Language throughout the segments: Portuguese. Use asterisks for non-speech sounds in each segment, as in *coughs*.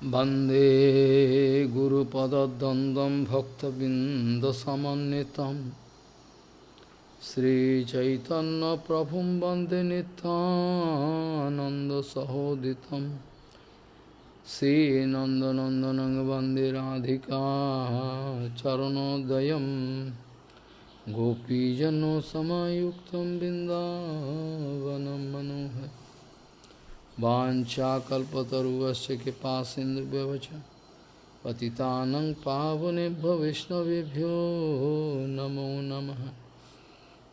Bande Guru Padadandam Bhaktabindasamanitam Sri Chaitanya Prabhum Bande Nitananda Sahoditam Sri Nandanandanang Bande Radhika Charanodayam. Gopijano Samayuktam Bindavanam Manohar. वाचाकल्पतरुश्च कृपा सिंधुव्यवच पति पावने वैष्णवेभ्यो नमो नमः।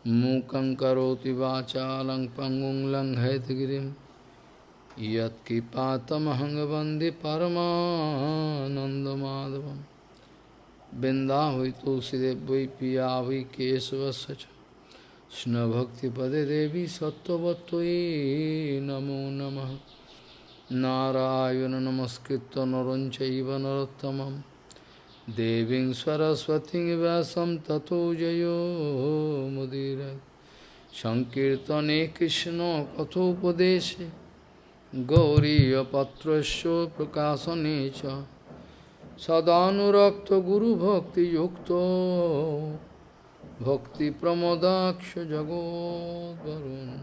मूकं करोति वाचा लंग पंगुं लंघयतगिरिं यत्किपातमहं बिन्दा हुई तुलसीदेव वै पिया केशवश केशवश्च কৃষ্ণভক্তিপদে দেবী সত্যবত্তই নমো নম। নারায়ণ নমস্কৃত নরঞ্চব নরোত্তম দেবী সরস্বতী ব্যাসম ততো জয়োমুদীর সংকীর্তনে কৃষ্ণ কথোপদেশে গৌরীপত্র প্রকাশনে সদানুরক্ত গুরুভক্তিযুক্ত भक्तिप्रमोदाक्ष जगोद्वरुन्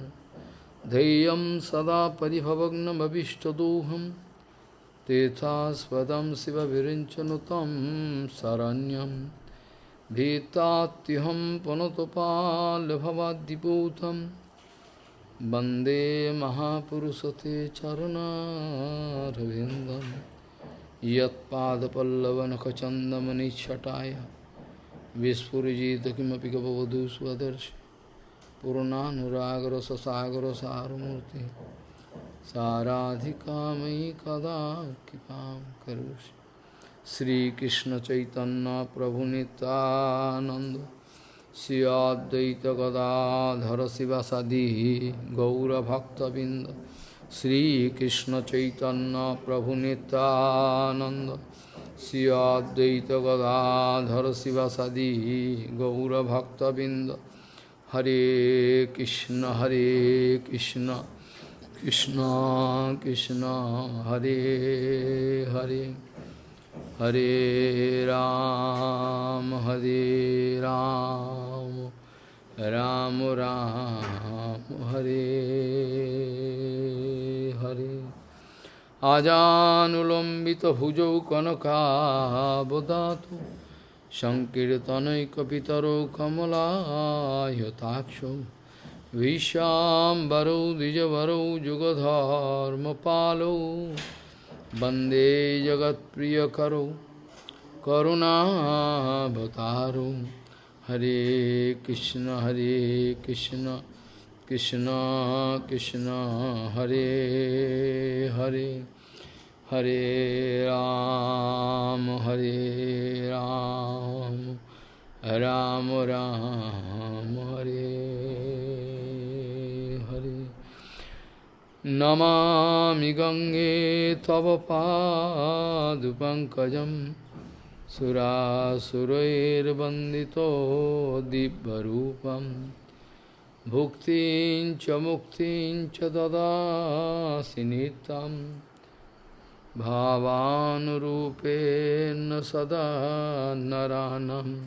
धैर्यं सदा परिभवग्नमभिष्टदोहं तेथास्पदं शिवविरिञ्चनुतं शरण्यं भीतात्यहं पुनतपाल्भवाद्दिपूतं वन्दे महापुरुषते चरणारविन्दं यत्पादपल्लवनखचन्दमनिच्छटाय विस्फुजित किमपि गपवधू स्वदर्श पूर्णानुरागर ससागर सारमूर्ति साराधिका मयि कदा कृपा करोषि श्रीकृष्ण चैतन्य प्रभु नित्यानंद श्रियाद्वैत गदाधर शिवसदी गौरभक्तबिंद श्रीकृष्ण चैतन्य प्रभु नित्यानंद श्रियाद्वैत गदाधर शिवसदी गौरभक्तबिंद हरे कृष्ण हरे कृष्ण कृष्ण कृष्ण, हरे हरे। हरे राम हरे राम राम राम, हरे हरे। আজানুলম্বিত ভুজৌ কনকাবদাতু সংকীর্তনৈকপিতর কমলায়তাক্ষ বিশ্বাম্বরৌ দ্বিজবরৌ যুগধর্মপালৌ বন্দে জগৎপ্রিয়করৌ করুণাভতারৌ হরে কৃষ্ণ হরে কৃষ্ণ কৃষ্ণ কৃষ্ণ হরে Hare Hare Ram, Hare Ram, Ram Ram, Hare Hare. Namami Gange Tava Padupankajam Surasurair Bandito Dibbarupam Bhuktin Chamuktin Chadada Sinitam भावानुरूपेण सदा नरानं।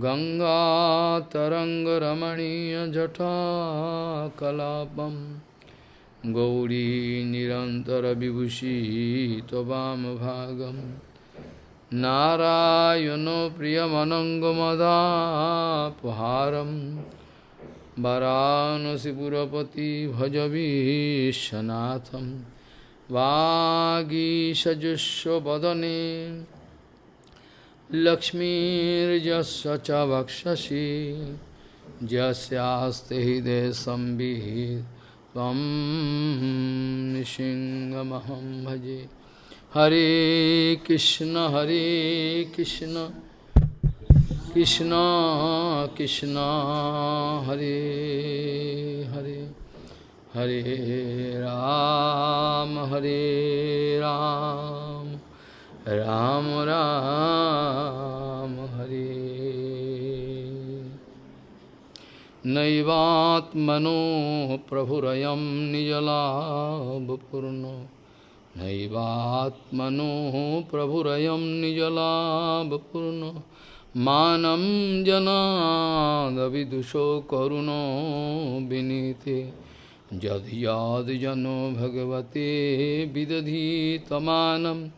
गङ्गातरङ्गरमणीयजटाकलापं। गौरी निरन्तरविभूषी त्ववामभागं नारायणो प्रियमनङ्गमदापहारम् वरानसीपुरपति भज विश्वनाथं वागीषजुष्वदने लक्ष्मीर्यस्य च वक्षसि। हृदय संवित् त्वं सिंहमहं भजे। हरे कृष्ण हरे कृष्ण। कृष्ण कृष्ण, हरे हरे। हरे राम हरे राम राम राम हरे नैवात्मनो प्रभुरयं निजलाभपूर्णो नैवात्मनो प्रभुरयं निजलाभपूर्णो मानं जनादविदुषो करुणो विनीते यद्यादिजनो भगवते विदधि तमानं,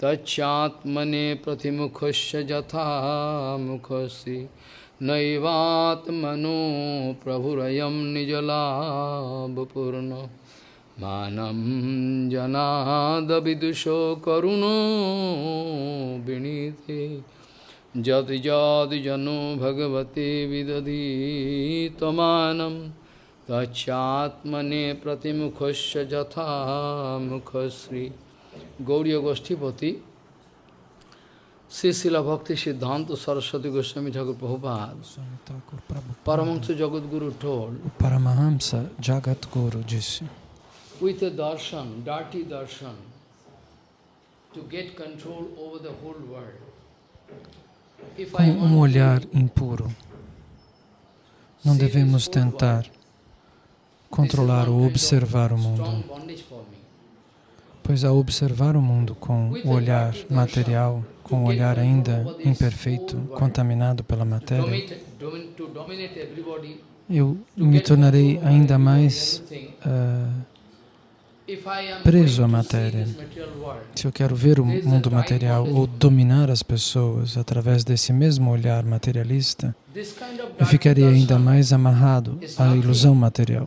तच्चात्मने प्रतिमुखस्य यथा मुखस्य नैवात्मनो प्रभुर निजलाभपूर्ण। मानम जनाद विदुषो करुणो विणीते। जनो भगवते विदधि त्वमानम् तच्चात्मने प्रतिमुखस्य यथा मुखश्री गौरी गोष्ठीपति Srila Bhakti Siddhanta Saraswati Goswami Thakur Prabhupada Paramahamsa Jagadguru told O Paramahamsa Jagadguru disse with a darshan, dirty darshan, to get control over the whole world. If com I um want olhar impuro. Não devemos tentar controlar ou observar o mundo, pois ao observar o mundo com o olhar material, com o olhar ainda imperfeito, contaminado pela matéria, eu me tornarei ainda mais am preso à matéria. Se eu quero ver o mundo material ou dominar as pessoas através desse mesmo olhar materialista, eu ficaria dirty ainda mais amarrado à ilusão material,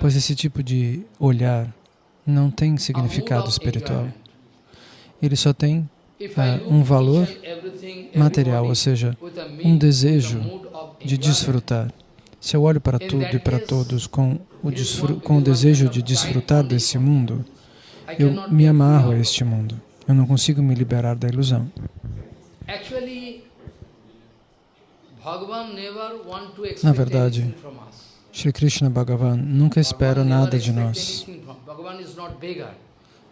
pois esse tipo de olhar não tem significado espiritual. Ele só tem look um valor material, ou seja, um desejo de desfrutar. Se eu olho para tudo e para todos com o, com o desejo de desfrutar desse mundo, eu me amarro a este mundo. Eu não consigo me liberar da ilusão. Na verdade. Shri Krishna Bhagavan nunca espera nada de nós.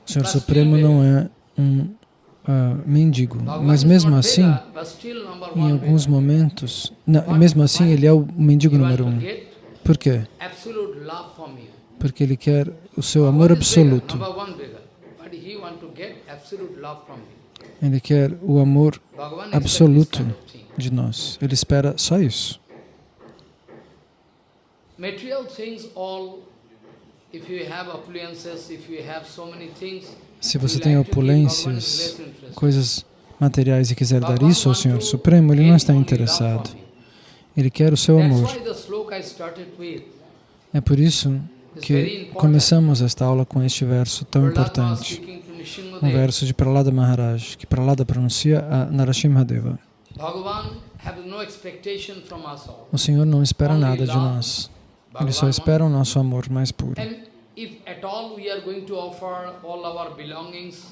O Senhor Supremo não é um ah, mendigo, mas is mesmo assim, em alguns momentos, não, mesmo assim ele é o mendigo número um. Por quê? Porque ele quer o seu amor absoluto. Ele quer o amor absoluto de nós. Ele espera só isso. Material things all, if you have appliances, if you have so many things, Se você tem opulências, coisas materiais e quiser dar isso ao Senhor Supremo, ele não está interessado. Ele quer o seu amor. É por isso que começamos esta aula com este verso tão importante. Um verso de Prahlada Maharaj, que Prahlada pronuncia a Narasimhadeva. O Senhor não espera nada de nós. Ele só Bhagavan espera o nosso amor mais puro. And if at all we are going to offer all our belongings,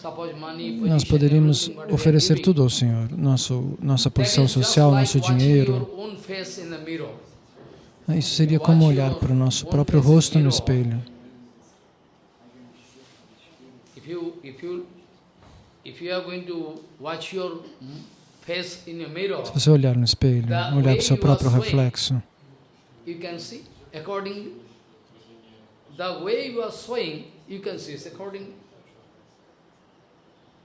suppose money, Nós poderíamos oferecer tudo ao Senhor, nosso, nossa posição social, nosso dinheiro. mirror. Isso seria como olhar para o nosso próprio rosto no espelho. If you if you if you are going to watch your face in a mirror, Se você olhar no espelho, olhar para o seu próprio reflexo, you can see according the way you are swaying, you can see it's according.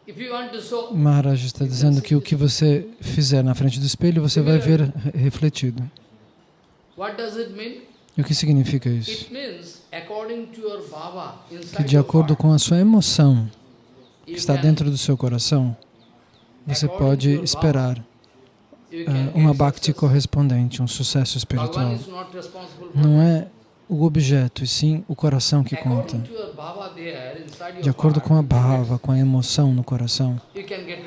If you want to show Maharaj está dizendo que o que você fizer na frente do espelho, você vai ver re- refletido. what does it mean? E o que significa isso? It means according to your bhava Que de your acordo com a sua emoção que you está can- dentro do seu coração, você pode esperar uma bhakti correspondente, um sucesso espiritual. Não é o objeto, e sim o coração que conta. De acordo com a bhava, com a emoção no coração,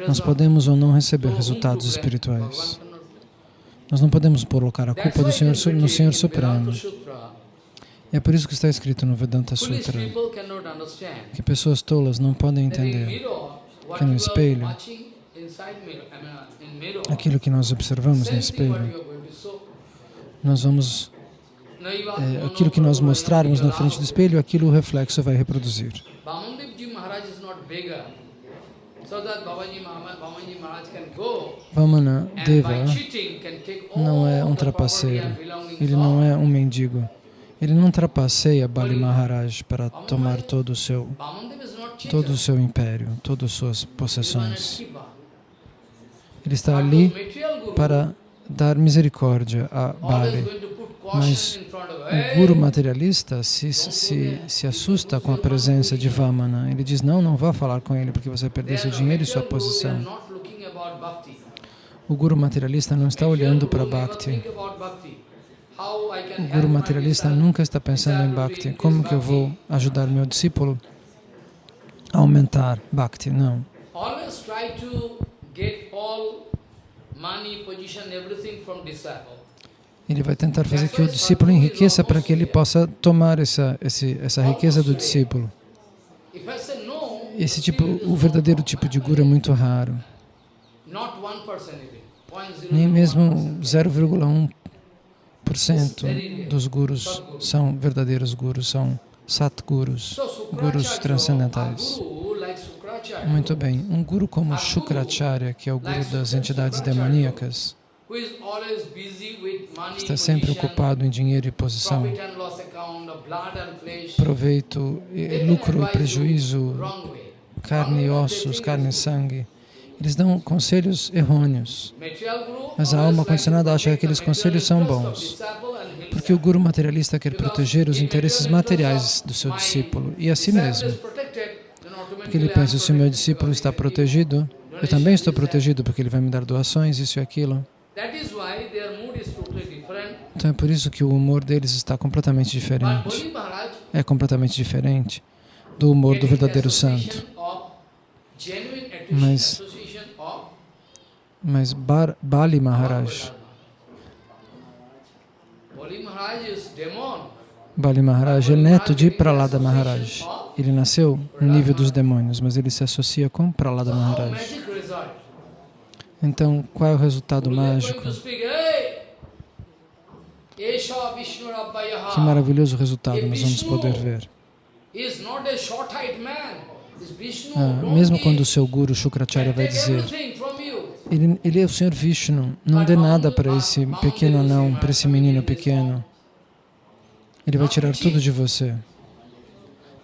nós podemos ou não receber resultados espirituais. Nós não podemos colocar a culpa do Senhor no Senhor Supremo. E é por isso que está escrito no Vedanta Sutra que pessoas tolas não podem entender que no espelho, aquilo que nós observamos no espelho. Nós vamos, é, aquilo que nós mostrarmos na frente do espelho, aquilo o reflexo vai reproduzir. Vamana Deva não é um trapaceiro, ele não é um mendigo. Ele não trapaceia Bali Maharaj para tomar todo o seu todo o seu império, todas as suas possessões. Ele está ali para dar misericórdia a Bali. Mas o guru materialista se, se, se assusta com a presença de Vamana. Ele diz, não, não vá falar com ele, porque você vai perder seu dinheiro e sua posição. O guru materialista não está olhando para Bhakti. O guru materialista nunca está pensando em Bhakti. Como que eu vou ajudar meu discípulo a aumentar Bhakti? Não. Ele vai tentar fazer que o discípulo enriqueça para que ele possa tomar essa, essa riqueza do discípulo. Esse tipo, o verdadeiro tipo de guru é muito raro. Nem mesmo 0,1% dos gurus são verdadeiros gurus, são satgurus, gurus transcendentais. Muito bem, um guru como Shukracharya, que é o guru das entidades demoníacas, está sempre ocupado em dinheiro e posição, proveito, lucro e prejuízo, carne e ossos, carne e sangue. Eles dão conselhos errôneos, mas a alma condicionada acha que aqueles conselhos são bons, porque o guru materialista quer proteger os interesses materiais do seu discípulo e a si mesmo. Porque ele pensa, se o meu discípulo está protegido, eu também estou protegido, porque ele vai me dar doações, isso e aquilo. Então é por isso que o humor deles está completamente diferente. É completamente diferente do humor do verdadeiro santo. Mas, mas Bar, Bali Maharaj, Bali Maharaj é neto de Pralada Maharaj. Ele nasceu no nível dos demônios, mas ele se associa com Pralada Maharaj. Então, qual é o resultado mágico? Que maravilhoso resultado nós vamos poder ver. Ah, mesmo quando o seu guru Shukracharya vai dizer ele, ele é o Senhor Vishnu, não dê nada para esse pequeno anão, para esse menino pequeno. Ele vai tirar tudo de você.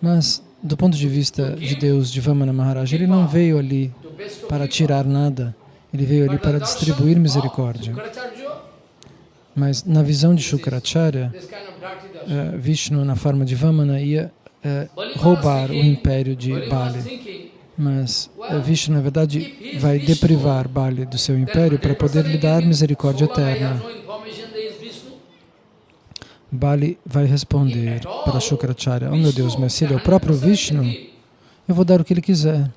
Mas, do ponto de vista de Deus, de Vamana Maharaj, ele não veio ali para tirar nada, ele veio ali para distribuir misericórdia. Mas, na visão de Shukracharya, uh, Vishnu, na forma de Vamana, ia uh, roubar o império de Bali. Mas uh, Vishnu, na verdade, vai deprivar Bali do seu império para poder lhe dar misericórdia eterna. Bali vai responder para Shukracharya, oh meu Deus, mas se ele é o próprio Vishnu, eu vou dar o que ele quiser.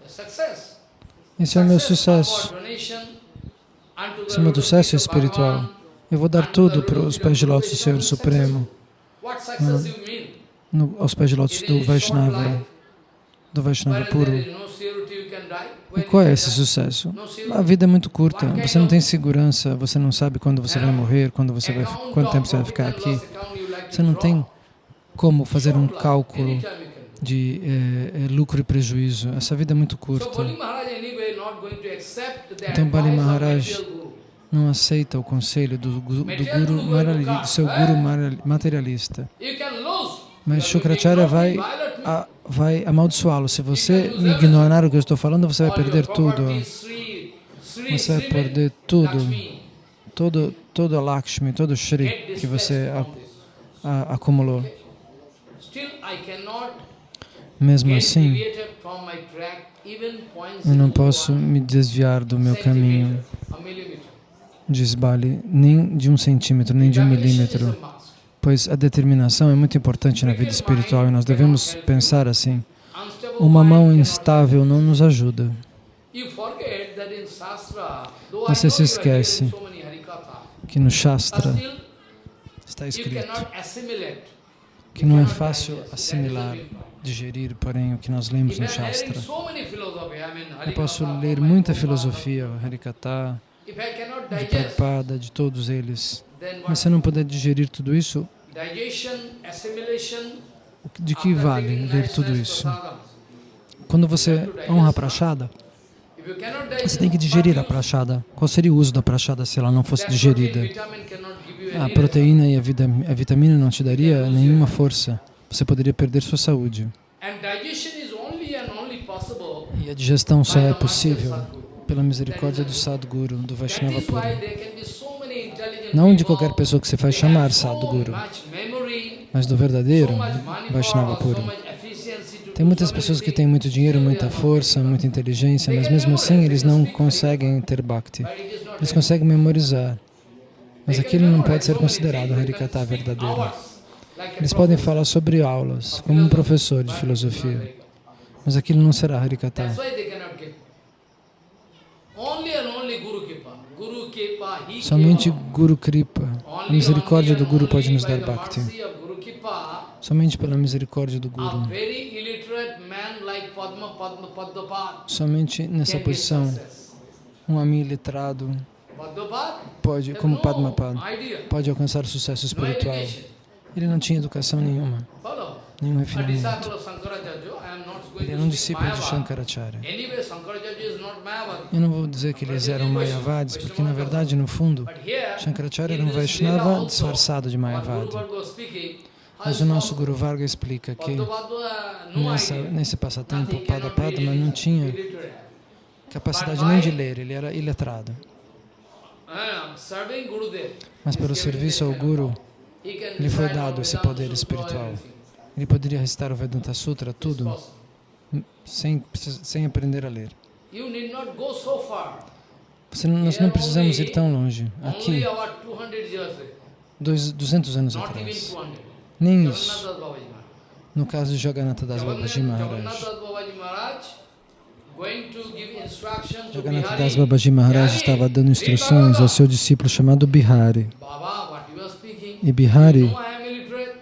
Esse é o meu sucesso. Esse é o meu sucesso espiritual. Eu vou dar tudo para os pés de lótus do Senhor Supremo, no, aos pés de lótus do Vaishnava, do Vaishnava puro. E qual é esse sucesso? A vida é muito curta, você não tem segurança, você não sabe quando você vai morrer, quando você vai, quanto tempo você vai ficar aqui. Você não tem como fazer um cálculo de é, é, lucro e prejuízo. Essa vida é muito curta. Então Bali Maharaj não aceita o conselho do, do, guru, do seu guru materialista. Mas Shukracharya vai, a, vai amaldiçoá-lo. Se você ignorar o que eu estou falando, você vai perder tudo. Você vai perder tudo. Todo, todo Lakshmi, todo Shri que você a, acumulou. Mesmo assim, eu não posso me desviar do meu caminho, diz Bali, nem de um centímetro, nem de um milímetro pois a determinação é muito importante na vida espiritual e nós devemos pensar assim. Uma mão instável não nos ajuda. Você se esquece que no Shastra está escrito que não é fácil assimilar, digerir, porém, o que nós lemos no Shastra. Eu posso ler muita filosofia, Harikata, de Prabhupada, de todos eles, mas se eu não puder digerir tudo isso, de que vale ler tudo isso? Quando você honra a prachada, você tem que digerir a prachada. Qual seria o uso da prachada se ela não fosse digerida? A proteína e a, vitamina não te daria nenhuma força. Você poderia perder sua saúde. a digestão só é possível pela misericórdia do Sadguru, do Vaishnava Pura. Não de qualquer pessoa que se faz chamar Sadguru, mas do verdadeiro Vaishnava Pura. Tem muitas pessoas que têm muito dinheiro, muita força, muita inteligência, mas mesmo assim eles não conseguem ter Bhakti. Eles conseguem memorizar, mas aquilo não pode ser considerado Harikata verdadeiro. Eles podem falar sobre aulas, como um professor de filosofia, mas aquilo não será Harikata. Somente Guru Kripa, a misericórdia do Guru pode nos dar Bhakti. Somente pela misericórdia do Guru. Somente nessa posição, um amigo iletrado pode, como Padmapad, pode alcançar sucesso espiritual. Ele não tinha educação nenhuma, nenhum refinamento. Ele era um discípulo de Shankaracharya. Eu não vou dizer que eles eram Mayavadis, porque na verdade, no fundo, Shankaracharya era um Vaishnava disfarçado de Mayavadi. Mas o nosso Guru Varga explica que nessa, nesse passatempo, Padapadma não tinha capacidade nem de ler, ele era iletrado. Mas pelo serviço ao Guru, lhe foi dado esse poder espiritual. Ele poderia recitar o Vedanta Sutra, tudo, sem, sem aprender a ler. Você, nós não precisamos ir tão longe. Aqui, dois, 200 anos atrás. Nem isso. No caso de Jagannatha Das Babaji Maharaj. Jagannatha Das Babaji Maharaj estava dando instruções ao seu discípulo chamado Bihari. E Bihari,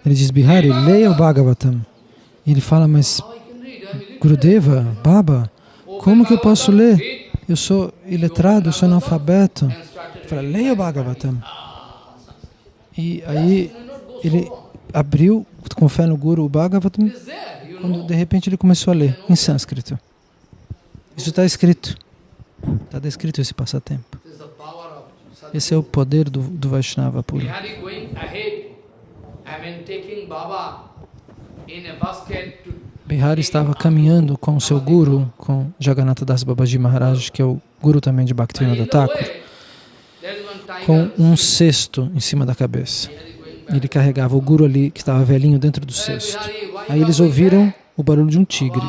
ele diz, Bihari, leia o Bhagavatam. E ele fala, mas Gurudeva, Baba, como que eu posso ler? Eu sou iletrado, eu sou analfabeto. Ele fala, leia o Bhagavatam. E aí ele abriu com fé no Guru o Bhagavatam, quando de repente ele começou a ler em sânscrito. Isso está escrito. Está descrito esse passatempo. Esse é o poder do, do Vaishnava puro. Bihari estava caminhando com seu guru, com Jagannatha Das Babaji Maharaj, que é o guru também de Bhaktivinoda Thakur, com um cesto em cima da cabeça. Ele carregava o guru ali, que estava velhinho, dentro do cesto. Aí eles ouviram o barulho de um tigre.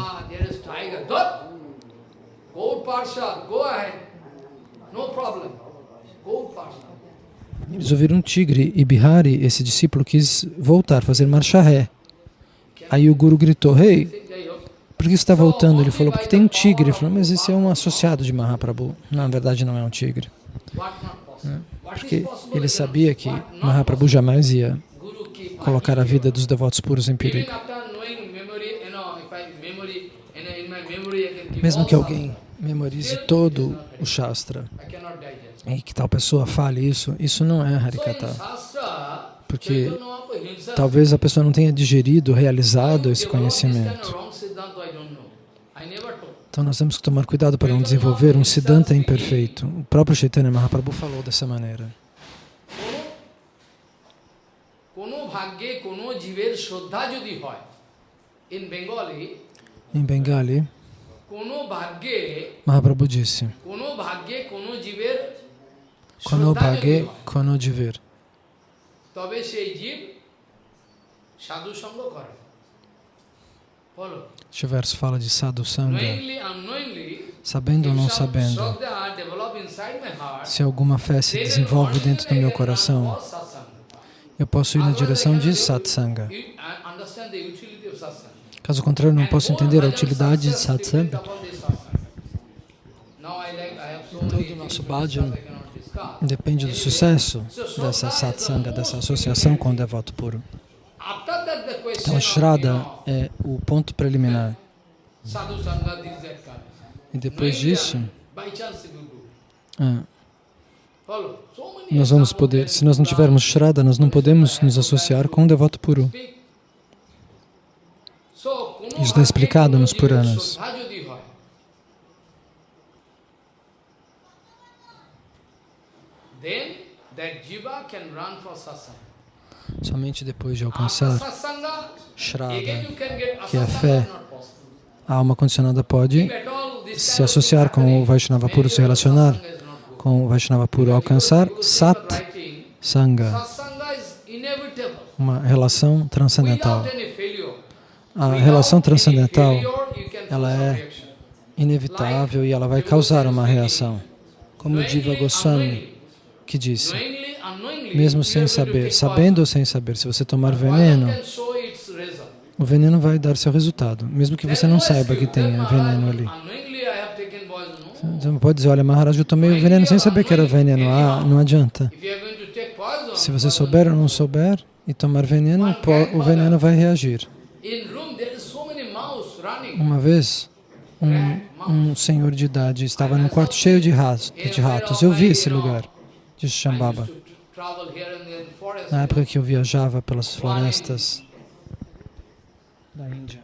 Eles ouviram um tigre e Bihari, esse discípulo, quis voltar, fazer marcha ré. Aí o guru gritou, Rei, hey, por que está voltando? Ele falou, porque tem um tigre. Ele falou, mas esse é um associado de Mahaprabhu. Na verdade não é um tigre. Né? Porque ele sabia que Mahaprabhu jamais ia colocar a vida dos devotos puros em perigo. Mesmo que alguém memorize todo o Shastra e que tal pessoa fale isso, isso não é Harikata. Porque talvez a pessoa não tenha digerido, realizado esse conhecimento. Então nós temos que tomar cuidado para não desenvolver um Siddhanta imperfeito. O próprio Chaitanya Mahaprabhu falou dessa maneira. Em Bengali, Mahaprabhu disse, Kono bhage, kono jiver. Este verso fala de sadhu sangha, sabendo ou não sabendo. Se alguma fé se desenvolve dentro do meu coração, eu posso ir na direção de satsanga. Caso contrário, não posso entender a utilidade de satsanga. Todo o nosso bhajan depende do sucesso dessa satsanga, dessa associação com o devoto puro. Então, Shraddha é o ponto preliminar. E depois disso, ah, nós vamos poder, se nós não tivermos Shraddha, nós não podemos nos associar com o devoto puro. Isso está explicado nos Puranas. Somente depois de alcançar Shraddha, que é a fé, a alma condicionada pode se associar com o Vaishnava puro, se relacionar com o Vaishnava puro, alcançar Sat Sangha, uma relação transcendental. A relação transcendental, ela é inevitável e ela vai causar uma reação. Como o Diva Goswami, que disse, mesmo sem saber, sabendo ou sem saber, se você tomar veneno, o veneno vai dar seu resultado, mesmo que você não saiba que tem veneno ali. Você não pode dizer, olha, Maharaj, eu tomei o veneno sem saber que era veneno. Ah, não adianta. Se você souber ou não souber e tomar veneno, o veneno vai reagir. Uma vez, um, um senhor de idade estava num quarto cheio de ratos. De ratos. Eu vi esse lugar, de Shambhava. Na época que eu viajava pelas florestas da Índia.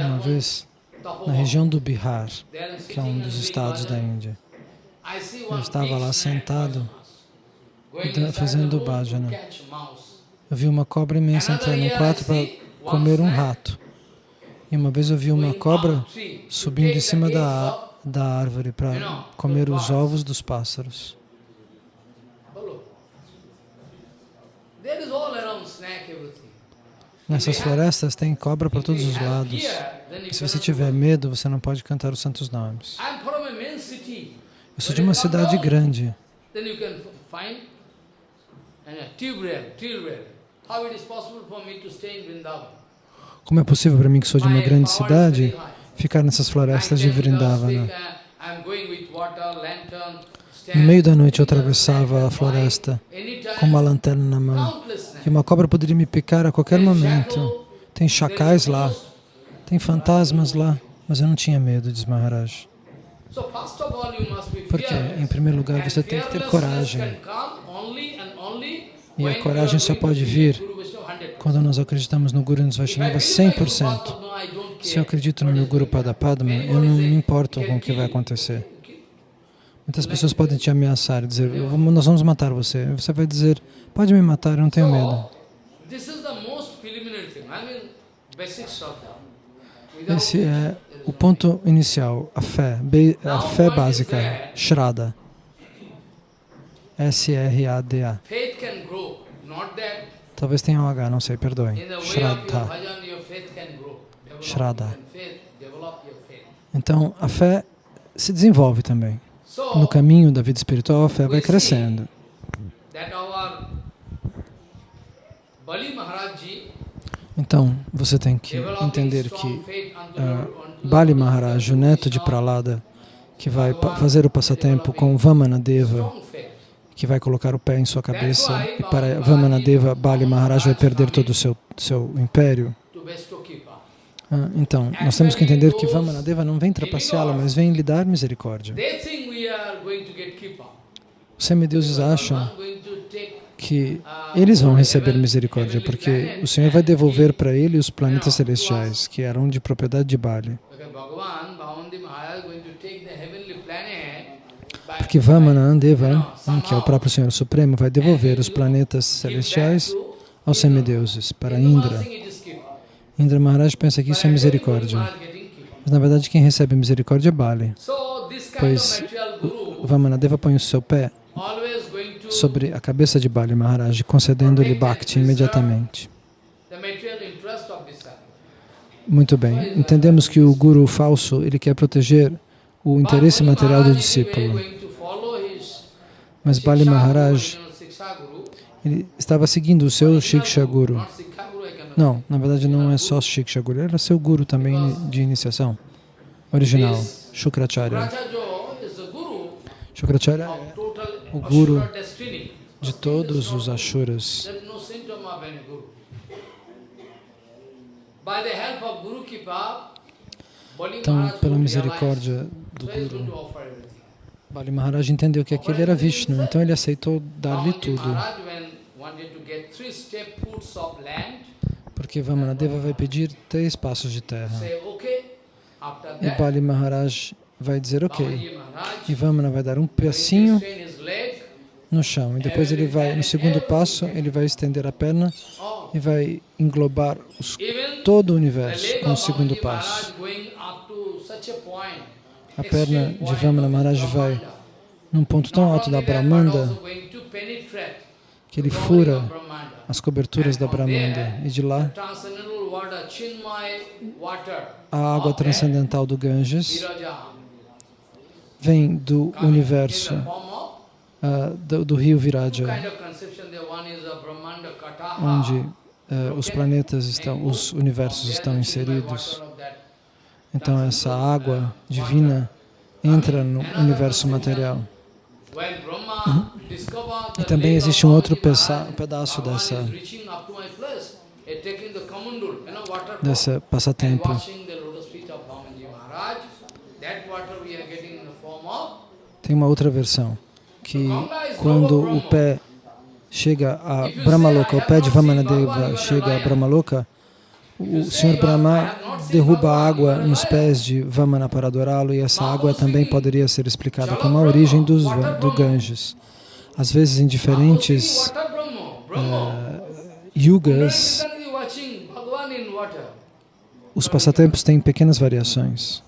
Uma vez, na região do Bihar, que é um dos estados da Índia, eu estava lá sentado, fazendo bhajana. Eu vi uma cobra imensa entrar no quarto para comer um rato. E uma vez eu vi uma cobra subindo em cima da, da árvore para comer os ovos dos pássaros. Nessas florestas tem cobra para todos os lados. E se você tiver medo, você não pode cantar os santos nomes. Eu sou de uma cidade grande. Como é possível para mim, que sou de uma grande cidade, ficar nessas florestas de Vrindavana? No meio da noite eu atravessava a floresta com uma lanterna na mão. E uma cobra poderia me picar a qualquer momento. Tem chacais lá, tem fantasmas lá, mas eu não tinha medo, diz Maharaj. Porque, em primeiro lugar, você tem que ter coragem. E a coragem só pode vir quando nós acreditamos no Guru nos Vaishnavas 100%. Se eu acredito no meu Guru Padapadma, eu não me importo com o que vai acontecer. Muitas pessoas podem te ameaçar e dizer, nós vamos matar você. Você vai dizer, pode me matar, eu não tenho medo. Esse é o ponto inicial, a fé, a fé básica, Shraddha. S-R-A-D-A. Talvez tenha um H, não sei, perdoem. Shraddha. Shraddha. Então, a fé se desenvolve também. No caminho da vida espiritual, a fé vai crescendo. Então, você tem que entender que uh, Bali Maharaj, o neto de Pralada, que vai fazer o passatempo com Vamanadeva, que vai colocar o pé em sua cabeça, e para Vamanadeva, Bali Maharaj vai perder todo o seu, seu império. Ah, então, nós temos que entender que Vamanadeva não vem trapaceá-la, mas vem lhe dar misericórdia. Os semideuses acham que eles vão receber misericórdia, porque o Senhor vai devolver para ele os planetas celestiais, que eram de propriedade de Bali. Porque Vamanandeva, que é o próprio Senhor Supremo, vai devolver os planetas celestiais aos semideuses, para Indra. Indra Maharaj pensa que isso é misericórdia. Mas na verdade quem recebe misericórdia é Bali. Pois Vamanadeva põe o seu pé sobre a cabeça de Bali Maharaj, concedendo-lhe Bhakti imediatamente. Muito bem. Entendemos que o Guru falso, ele quer proteger o interesse material do discípulo. Mas Bali Maharaj, ele estava seguindo o seu Shiksha Guru. Não, na verdade não é só Shiksha Guru, era seu Guru também de iniciação, original, Shukracharya. Shukracharya é o Guru de todos os Ashuras. Então, pela misericórdia do Guru, Bali Maharaj entendeu que aquele era Vishnu, então ele aceitou dar-lhe tudo. Porque Vamanadeva vai pedir três passos de terra. E Bali Maharaj vai dizer ok. E Vamana vai dar um pedacinho no chão. E depois ele vai, no segundo passo, ele vai estender a perna e vai englobar os, todo o universo com o segundo passo. A perna de Vamana Maharaj vai num ponto tão alto da Brahmanda que ele fura as coberturas da Brahmanda e de lá a água transcendental do Ganges vem do universo uh, do, do, rio Viraja, onde uh, os planetas estão, os universos estão inseridos. Então essa água divina entra no universo material. Uhum. E também existe um outro pedaço dessa desse passatempo. Tem uma outra versão, que quando o pé chega a Brahmaloka, o pé de Vamanadeva chega a Brahmaloka, o Senhor Brahma derruba água nos pés de Vamana para adorá-lo e essa água também poderia ser explicada como a origem dos, do Ganges. Às vezes em diferentes uh, yugas, os passatempos têm pequenas variações.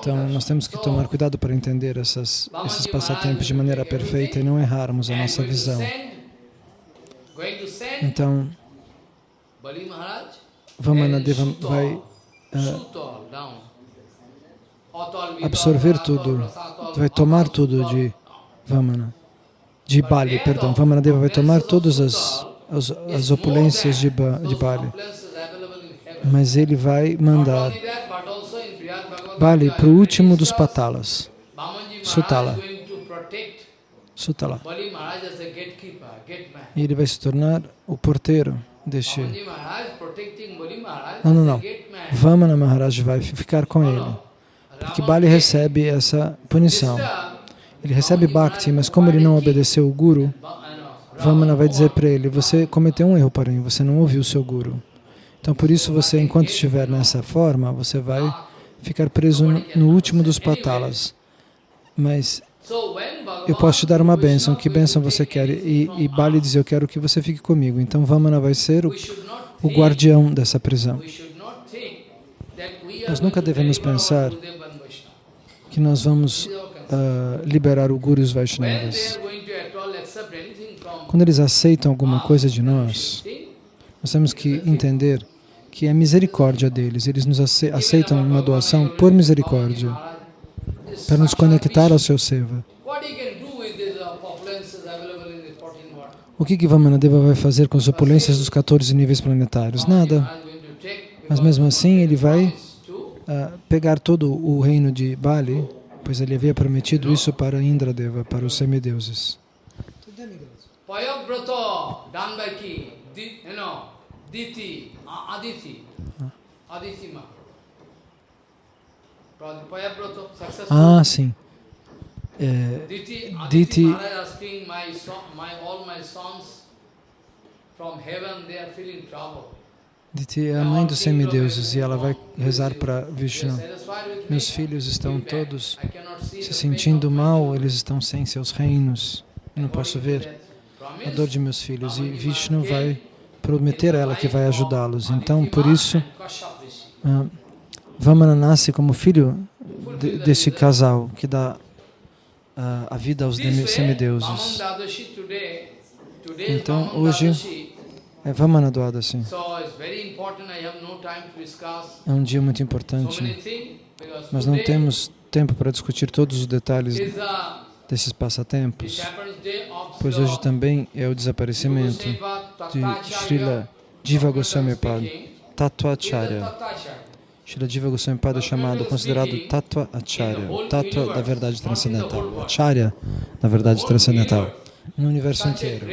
Então, nós temos que tomar cuidado para entender essas, esses passatempos de maneira perfeita e não errarmos a nossa visão. Então, Vamanadeva vai uh, absorver tudo, vai tomar tudo de Vamana, de Bali, perdão. Vamanadeva vai tomar todas as, as, as opulências de, ba, de Bali, mas ele vai mandar Bali para o último dos patalas, Sutala. Sutala. E ele vai se tornar o porteiro deste... Não, não, não. Vamana Maharaj vai ficar com ele. Porque Bali recebe essa punição. Ele recebe Bhakti, mas como ele não obedeceu o Guru, Vamana vai dizer para ele, você cometeu um erro para mim, você não ouviu o seu Guru. Então, por isso, você, enquanto estiver nessa forma, você vai ficar preso no último dos patalas. Mas eu posso te dar uma bênção, que bênção você quer? E, e Bali diz, eu quero que você fique comigo. Então Vamana vai ser o, o guardião dessa prisão. Nós nunca devemos pensar que nós vamos uh, liberar o Guru e os Vaishnavas. Quando eles aceitam alguma coisa de nós, nós temos que entender que é misericórdia deles. Eles nos aceitam uma doação por misericórdia, para nos conectar ao seu seva. O que, que Vamanadeva vai fazer com as opulências dos 14 níveis planetários? Nada. Mas mesmo assim, ele vai uh, pegar todo o reino de Bali, pois ele havia prometido isso para Indradeva, para os semideuses. Payabrata, done by king, you know, Diti, Aditi, Aditi. Ah, sim. É, Diti, Diti é a mãe dos semideuses e ela vai rezar para Vishnu. Meus filhos estão todos se sentindo mal, eles estão sem seus reinos. Eu não posso ver a dor de meus filhos. E Vishnu vai prometer a ela que vai ajudá-los. Então, por isso, Vamana nasce como filho de, desse casal que dá uh, a vida aos semideuses. Então, hoje é Vamana Dwadasi. É um dia muito importante. Nós não temos tempo para discutir todos os detalhes desses passatempos, pois hoje também é o desaparecimento de Srila Jiva Goswami Pada, Tattva Jiva Goswami Pada é chamado, considerado Tattva Acharya, Tattva da verdade transcendental, Acharya da verdade transcendental, no universo inteiro.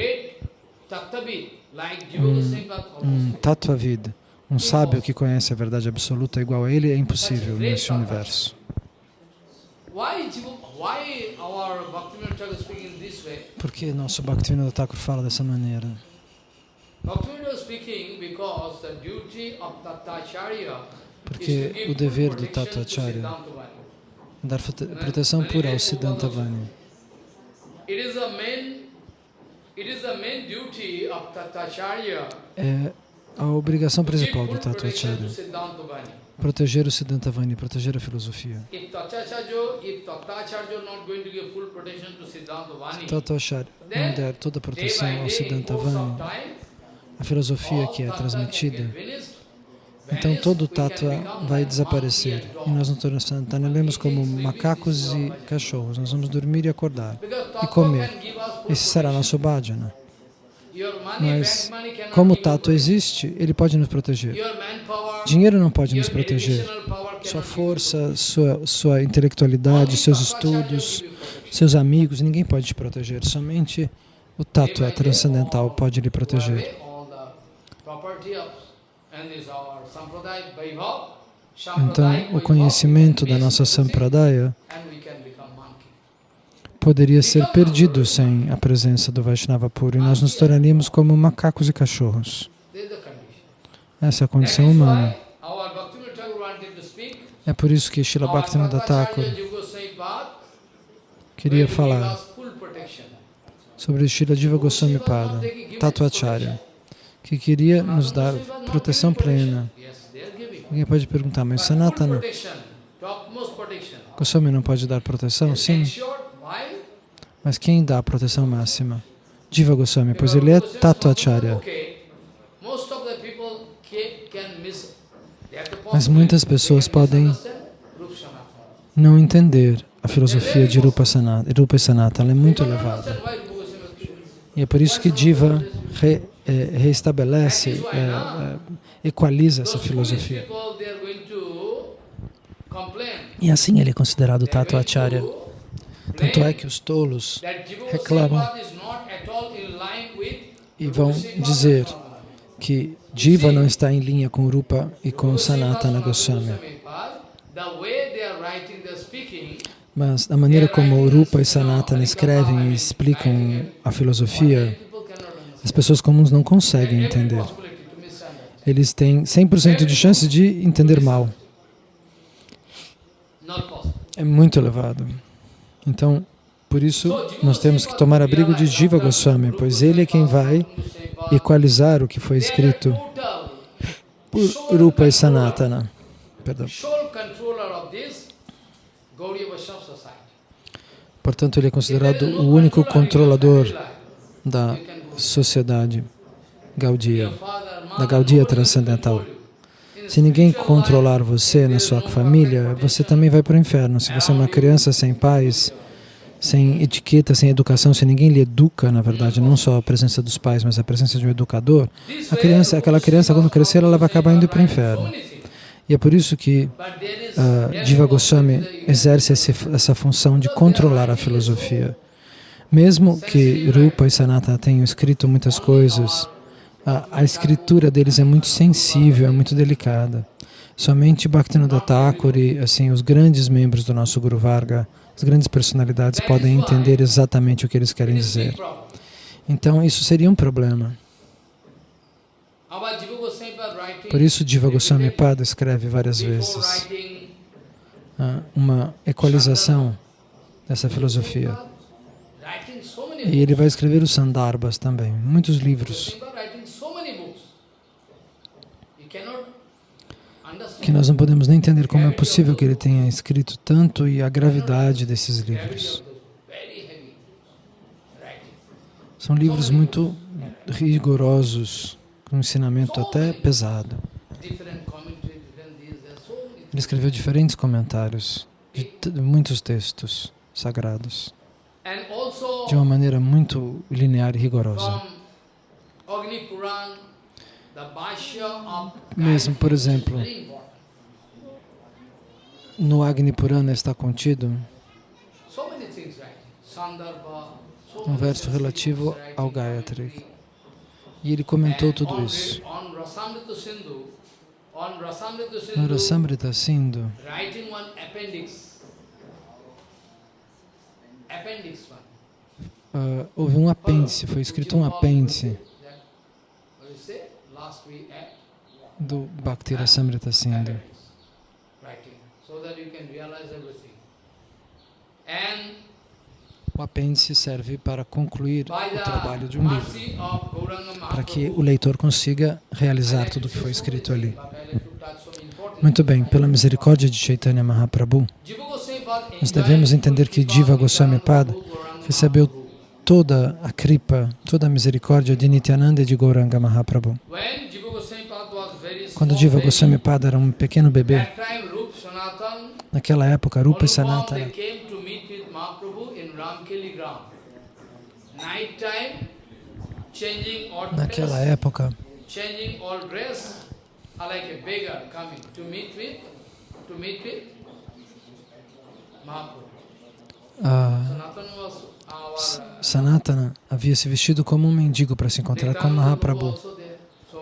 Um, um Tattva Vida, um sábio que conhece a verdade absoluta igual a ele é impossível nesse universo. Por que nosso Bhaktivinoda Thakur fala dessa maneira? Porque o dever do Tattacharya é dar proteção pura ao Siddhantavani. É a obrigação principal do Tattva-acharya proteger o Siddhantavani, proteger a filosofia. Se Tattva-acharya não der toda a proteção ao Siddhantavani, a filosofia que é transmitida, então todo o tattva vai desaparecer. E nós não tornaremos como macacos e cachorros. Nós vamos dormir e acordar e comer. Esse será nosso bhajana. Mas, como o tato existe, ele pode nos proteger. Dinheiro não pode nos proteger. Sua força, sua, sua intelectualidade, seus estudos, seus amigos, ninguém pode te proteger. Somente o tato transcendental pode lhe proteger. Então, o conhecimento da nossa Sampradaya poderia ser perdido sem a presença do Vaishnava puro e nós nos tornaríamos como macacos e cachorros. Essa é a condição humana. É por isso que Srila Bhaktivinoda Thakur queria falar sobre Srila Jiva Goswami Pada, Tatuacharya, que queria nos dar proteção plena. Alguém pode perguntar, mas Sanatana, Goswami não pode dar proteção? Sim. Mas quem dá a proteção máxima? Jiva Goswami, pois ele é Tatuacharya. Mas muitas pessoas podem não entender a filosofia de Rupa Sanata. Rupa Sanata ela é muito elevada. E é por isso que Jiva re, é, reestabelece, é, é, equaliza essa filosofia. E assim ele é considerado Tatuacharya. Tanto é que os tolos reclamam e vão dizer que Jiva não está em linha com Rupa e com Sanatana Goswami. Mas da maneira como Rupa e Sanatana escrevem e explicam a filosofia, as pessoas comuns não conseguem entender. Eles têm 100% de chance de entender mal. É muito elevado. Então, por isso, nós temos que tomar abrigo de Jiva Goswami, pois ele é quem vai equalizar o que foi escrito por Rupa e Sanatana. Perdão. Portanto, ele é considerado o único controlador da sociedade Gaudia, da Gaudia transcendental. Se ninguém controlar você na sua família, você também vai para o inferno. Se você é uma criança sem pais, sem etiqueta, sem educação, se ninguém lhe educa, na verdade, não só a presença dos pais, mas a presença de um educador, a criança, aquela criança, quando crescer, ela vai acabar indo para o inferno. E é por isso que uh, Jiva Goswami exerce esse, essa função de controlar a filosofia. Mesmo que Rupa e Sanatana tenham escrito muitas coisas, a, a escritura deles é muito sensível, é muito delicada. Somente Bhaktivinoda Thakur e assim, os grandes membros do nosso Guru Varga, as grandes personalidades podem entender exatamente o que eles querem dizer. Então, isso seria um problema. Por isso, Jiva Goswami Pada escreve várias vezes ah, uma equalização dessa filosofia. E ele vai escrever os Sandarbhas também, muitos livros. Que nós não podemos nem entender como é possível que ele tenha escrito tanto e a gravidade desses livros. São livros muito rigorosos, com um ensinamento até pesado. Ele escreveu diferentes comentários de muitos textos sagrados, de uma maneira muito linear e rigorosa. Mesmo, por exemplo, no Agni Purana está contido um verso relativo ao Gayatri. E ele comentou tudo isso. No Rasamrita Sindhu, uh, houve um apêndice, foi escrito um apêndice. Do Bhakti Rasamrita Sindhu. O apêndice serve para concluir o trabalho de um livro, para que o leitor consiga realizar tudo o que foi escrito ali. Muito bem, pela misericórdia de Chaitanya Mahaprabhu, nós devemos entender que Jiva Goswami Pada recebeu toda a kripa, toda a misericórdia de Nityananda e de Gauranga Mahaprabhu. Quando Jiva Goswami Pada era um pequeno bebê, naquela época, Rupa e Sanatana Naquela época, Sanatana havia se vestido como um mendigo para se encontrar com Mahaprabhu.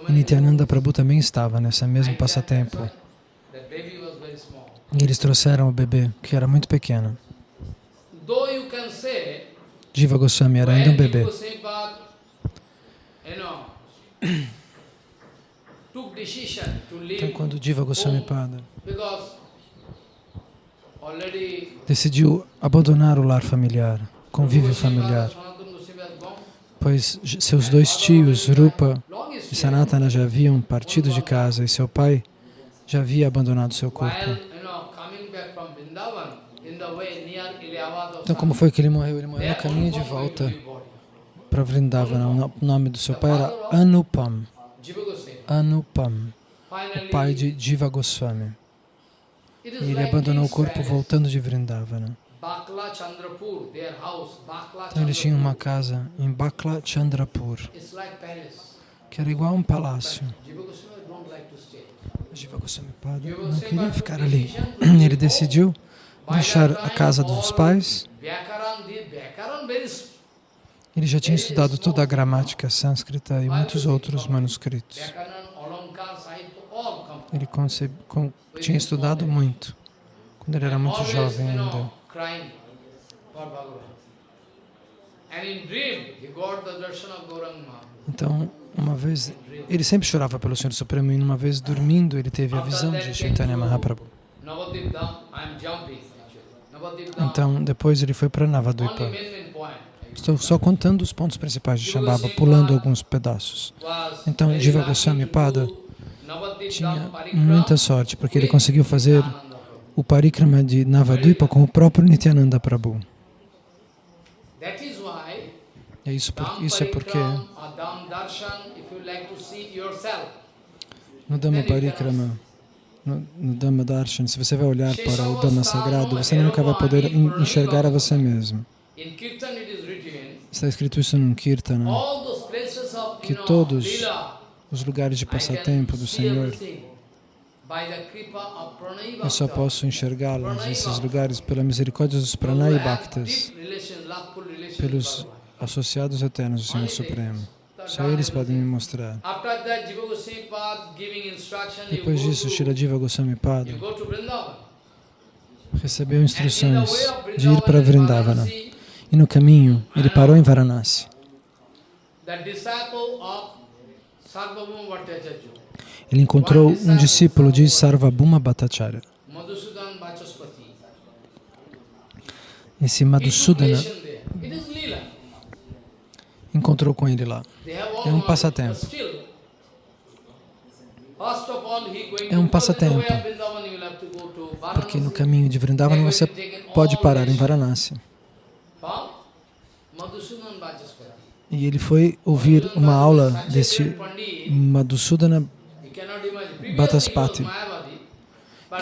E Nityananda Prabhu também estava nesse mesmo passatempo. E eles trouxeram o bebê, que era muito pequeno. Jiva Goswami era ainda um bebê. *coughs* Então, quando Jiva Goswami Pada decidiu abandonar o lar familiar, convívio familiar, pois seus dois tios, Rupa e Sanatana, já haviam partido de casa e seu pai já havia abandonado seu corpo. Então, como foi que ele morreu? Ele morreu no caminho de volta para Vrindavana. O nome do seu pai era Anupam. Anupam, o pai de Jiva Goswami. E ele abandonou o corpo voltando de Vrindavana. Então ele tinha uma casa em Bakla Chandrapur, que era igual a um palácio. Jiva Goswami Pada não queria ficar ali. *clears throat* Ele decidiu deixar a casa dos pais. Ele já tinha estudado toda a gramática sânscrita e muitos outros manuscritos. Ele concebe, com, tinha estudado muito, quando ele era muito jovem ainda. Então, uma vez, ele sempre chorava pelo Senhor Supremo e uma vez dormindo ele teve a visão de Chaitanya Mahaprabhu. Então, depois ele foi para Navadvipa. Estou só contando os pontos principais de Shambhava, pulando alguns pedaços. Então, Jiva Goswami Pada tinha muita sorte, porque ele conseguiu fazer o parikrama de Navadvipa com o próprio Nityananda Prabhu. É isso, por, isso é porque no Dhamma Parikrama no, no Dhamma Darshan, se você vai olhar para o Dhamma sagrado, você nunca vai poder enxergar a você mesmo. Está escrito isso num Kirtana, que todos os lugares de passatempo do Senhor, eu só posso enxergá-los, esses lugares, pela misericórdia dos Pranay Bhaktas, pelos associados eternos do Senhor Supremo. Só eles podem me mostrar. Depois disso, Shiradiva Goswami Pada recebeu instruções de ir para Vrindavana. E no caminho, ele parou em Varanasi. Ele encontrou um discípulo de Sarvabhuma Bhattacharya. Esse Madhusudana encontrou com ele lá. É um passatempo. É um passatempo. Porque no caminho de Vrindavan você pode parar em Varanasi. E ele foi ouvir uma aula deste Madhusudana Bhattaspati,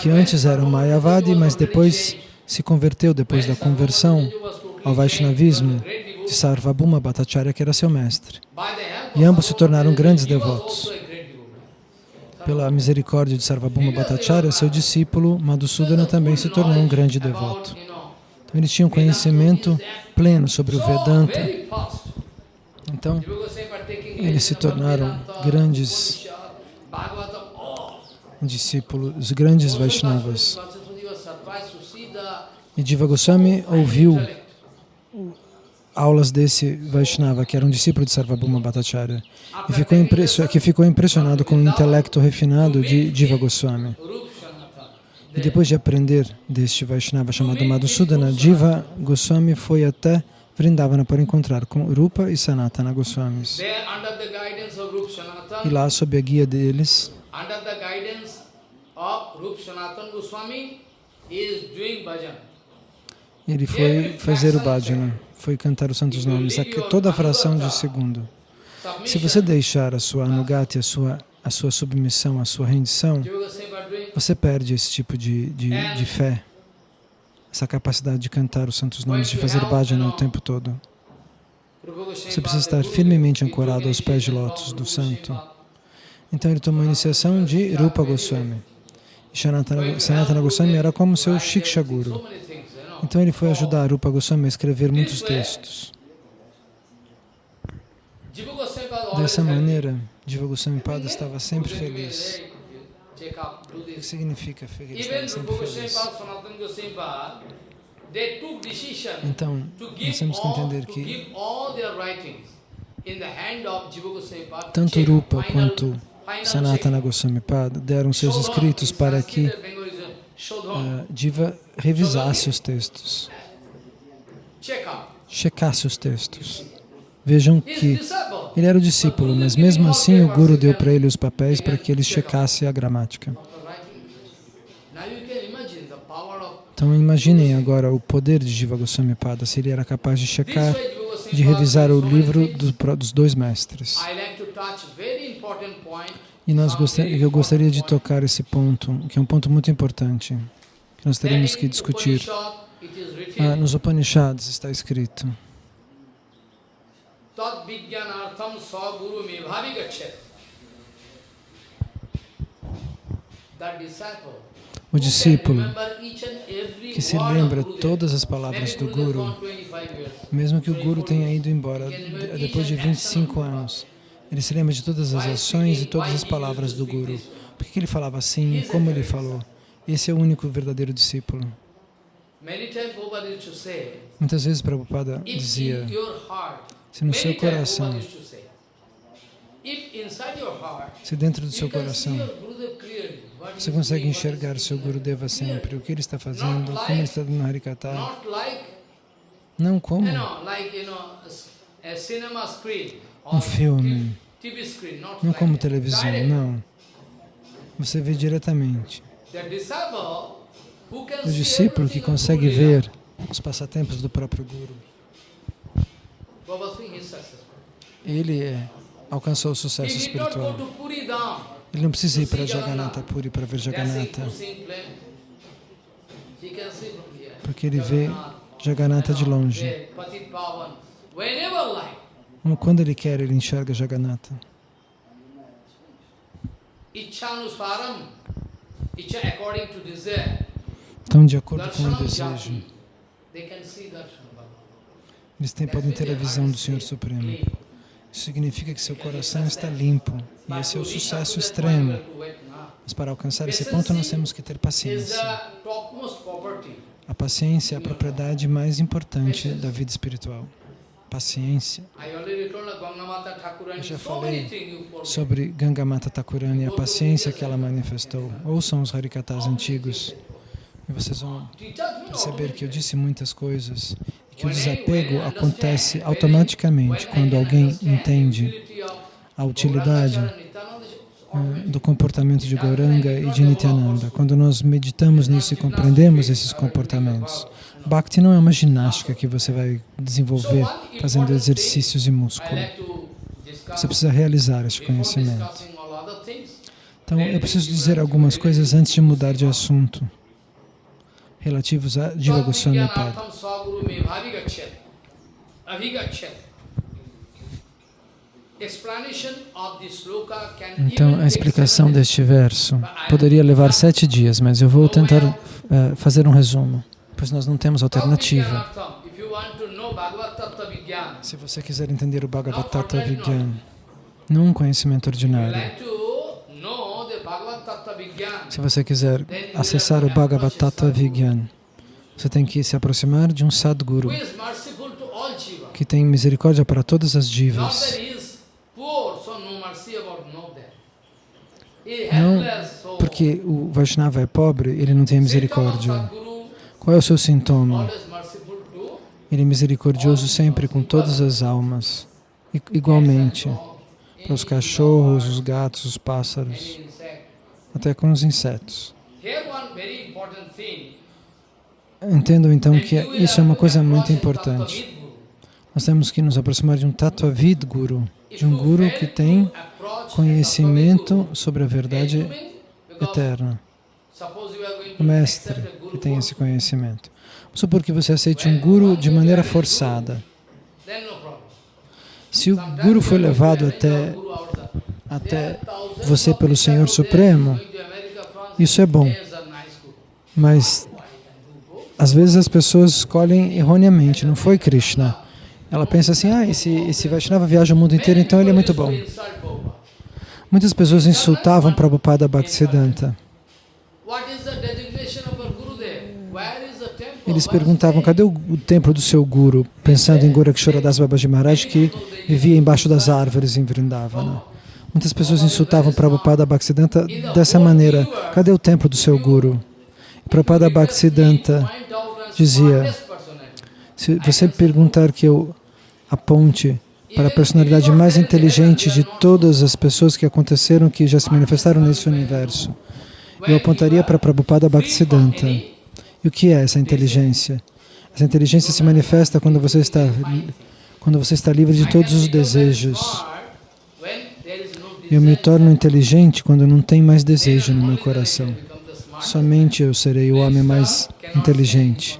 que antes era um Mayavadi, mas depois se converteu, depois da conversão ao Vaishnavismo, de Sarvabhuma Bhattacharya, que era seu mestre. E ambos se tornaram grandes devotos. Pela misericórdia de Sarvabhuma Bhattacharya, seu discípulo Madhusudana também se tornou um grande devoto. Então ele tinha um conhecimento pleno sobre o Vedanta. Então, eles se tornaram grandes discípulos, grandes Vaishnavas. E Diva Goswami ouviu aulas desse Vaishnava, que era um discípulo de Sarvabhuma Bhattacharya, e ficou que ficou impressionado com o intelecto refinado de Diva Goswami. E depois de aprender deste Vaishnava chamado Madhusudana, Diva Goswami foi até Vrindavana para encontrar com Rupa e Sanatana Goswamis. E lá, sob a guia deles, ele foi fazer o bhajana, foi cantar os santos nomes, toda a fração de segundo. Se você deixar a sua anugati, a sua, a sua submissão, a sua rendição, você perde esse tipo de, de, de fé, essa capacidade de cantar os santos nomes, de fazer bhajana o tempo todo. Você precisa estar firmemente ancorado aos pés de lótus do santo. Então ele tomou a iniciação de Rupa Goswami. Sanatana, Sanatana Goswami era como seu Shiksha Guru. Então ele foi ajudar Rupa Goswami a escrever muitos textos. Dessa maneira, Jiva Goswami Pada estava sempre feliz. O que significa. Então, nós temos que entender que tanto Rupa quanto Sanatana Goswami Pada deram seus escritos para que uh, Diva revisasse os textos, checasse os textos. Vejam que ele era o discípulo, mas mesmo assim o Guru deu para ele os papéis para que ele checasse a gramática. Então imaginem agora o poder de Jiva Goswami Pada, se ele era capaz de checar, de revisar o livro dos, dos dois mestres. E nós gostar, eu gostaria de tocar esse ponto, que é um ponto muito importante, que nós teremos que discutir. Ah, nos Upanishads está escrito Tad Vijnanartham Saguru me bhavigachet. O discípulo que se lembra todas as palavras do Guru, mesmo que o Guru tenha ido embora depois de 25 anos, ele se lembra de todas as ações e todas as palavras do Guru. Por que ele falava assim, como ele falou? Esse é o único verdadeiro discípulo. Muitas vezes Prabhupada dizia, se no seu coração, se dentro do seu coração você consegue enxergar seu Gurudeva sempre, o que ele está fazendo, como ele está dando Harikata, não como? um filme, não como televisão, não. Você vê diretamente. O discípulo que consegue ver os passatempos do próprio Guru ele é, alcançou o sucesso espiritual. Ele não precisa ir para Jagannatha Puri para ver Jagannatha. Porque ele vê Jagannatha. De longe. Quando ele quer, ele enxerga Jagannatha. Então, de acordo com o desejo, eles têm, podem ter a visão do Senhor Supremo. Isso significa que seu coração está limpo. E esse é o sucesso extremo. Mas para alcançar esse ponto, nós temos que ter paciência. A paciência é a propriedade mais importante da vida espiritual. Paciência. Eu já falei sobre Gangamata Thakurani, a paciência que ela manifestou. Ouçam os Harikatas antigos e vocês vão perceber que eu disse muitas coisas que o desapego acontece automaticamente quando alguém entende a utilidade eh, do comportamento de Gauranga e de Nityananda. Quando nós meditamos nisso e compreendemos esses comportamentos, Bhakti não é uma ginástica que você vai desenvolver fazendo exercícios e músculo. Você precisa realizar esse conhecimento. Então, eu preciso dizer algumas coisas antes de mudar de assunto relativos a Jiva Goswami Pada. Então, a explicação deste verso poderia levar sete dias, mas eu vou tentar uh, fazer um resumo, pois nós não temos alternativa. Se você quiser entender o Bhagavad Tattva Vigyan, não um conhecimento ordinário, se você quiser acessar o Bhagavad Tattva Vigyan, você tem que se aproximar de um Sadguru que tem misericórdia para todas as divas. Não porque o Vaishnava é pobre, ele não tem misericórdia. Qual é o seu sintoma? Ele é misericordioso sempre com todas as almas, igualmente, para os cachorros, os gatos, os pássaros, até com os insetos. Entendam então que isso é uma coisa muito importante. Nós temos que nos aproximar de um Tattva-vid Guru, de um Guru que tem conhecimento sobre a verdade eterna. O mestre que tem esse conhecimento. Vamos supor que você aceite um Guru de maneira forçada. Se o Guru foi levado até, até você pelo Senhor Supremo, isso é bom. Mas às vezes as pessoas escolhem erroneamente, não foi Krishna. Ela pensa assim, ah, esse, esse Vaishnava viaja o mundo inteiro, então ele é muito bom. Muitas pessoas insultavam Prabhupada Bhaktisiddhanta. Eles perguntavam, cadê o, o templo do seu guru? Pensando em Goraksharadas Babaji Maharaj, que vivia embaixo das árvores em Vrindavana. Muitas pessoas insultavam Prabhupada Bhaktisiddhanta dessa maneira, cadê o templo do seu guru? Prabhupada Bhaktisiddhanta dizia, se você perguntar que eu aponte para a personalidade mais inteligente de todas as pessoas que aconteceram, que já se manifestaram nesse universo, eu apontaria para Prabhupada Bhaktisiddhanta. E o que é essa inteligência? Essa inteligência se manifesta quando você está, quando você está livre de todos os desejos. Eu me torno inteligente quando não tem mais desejo no meu coração. Somente eu serei o homem mais inteligente.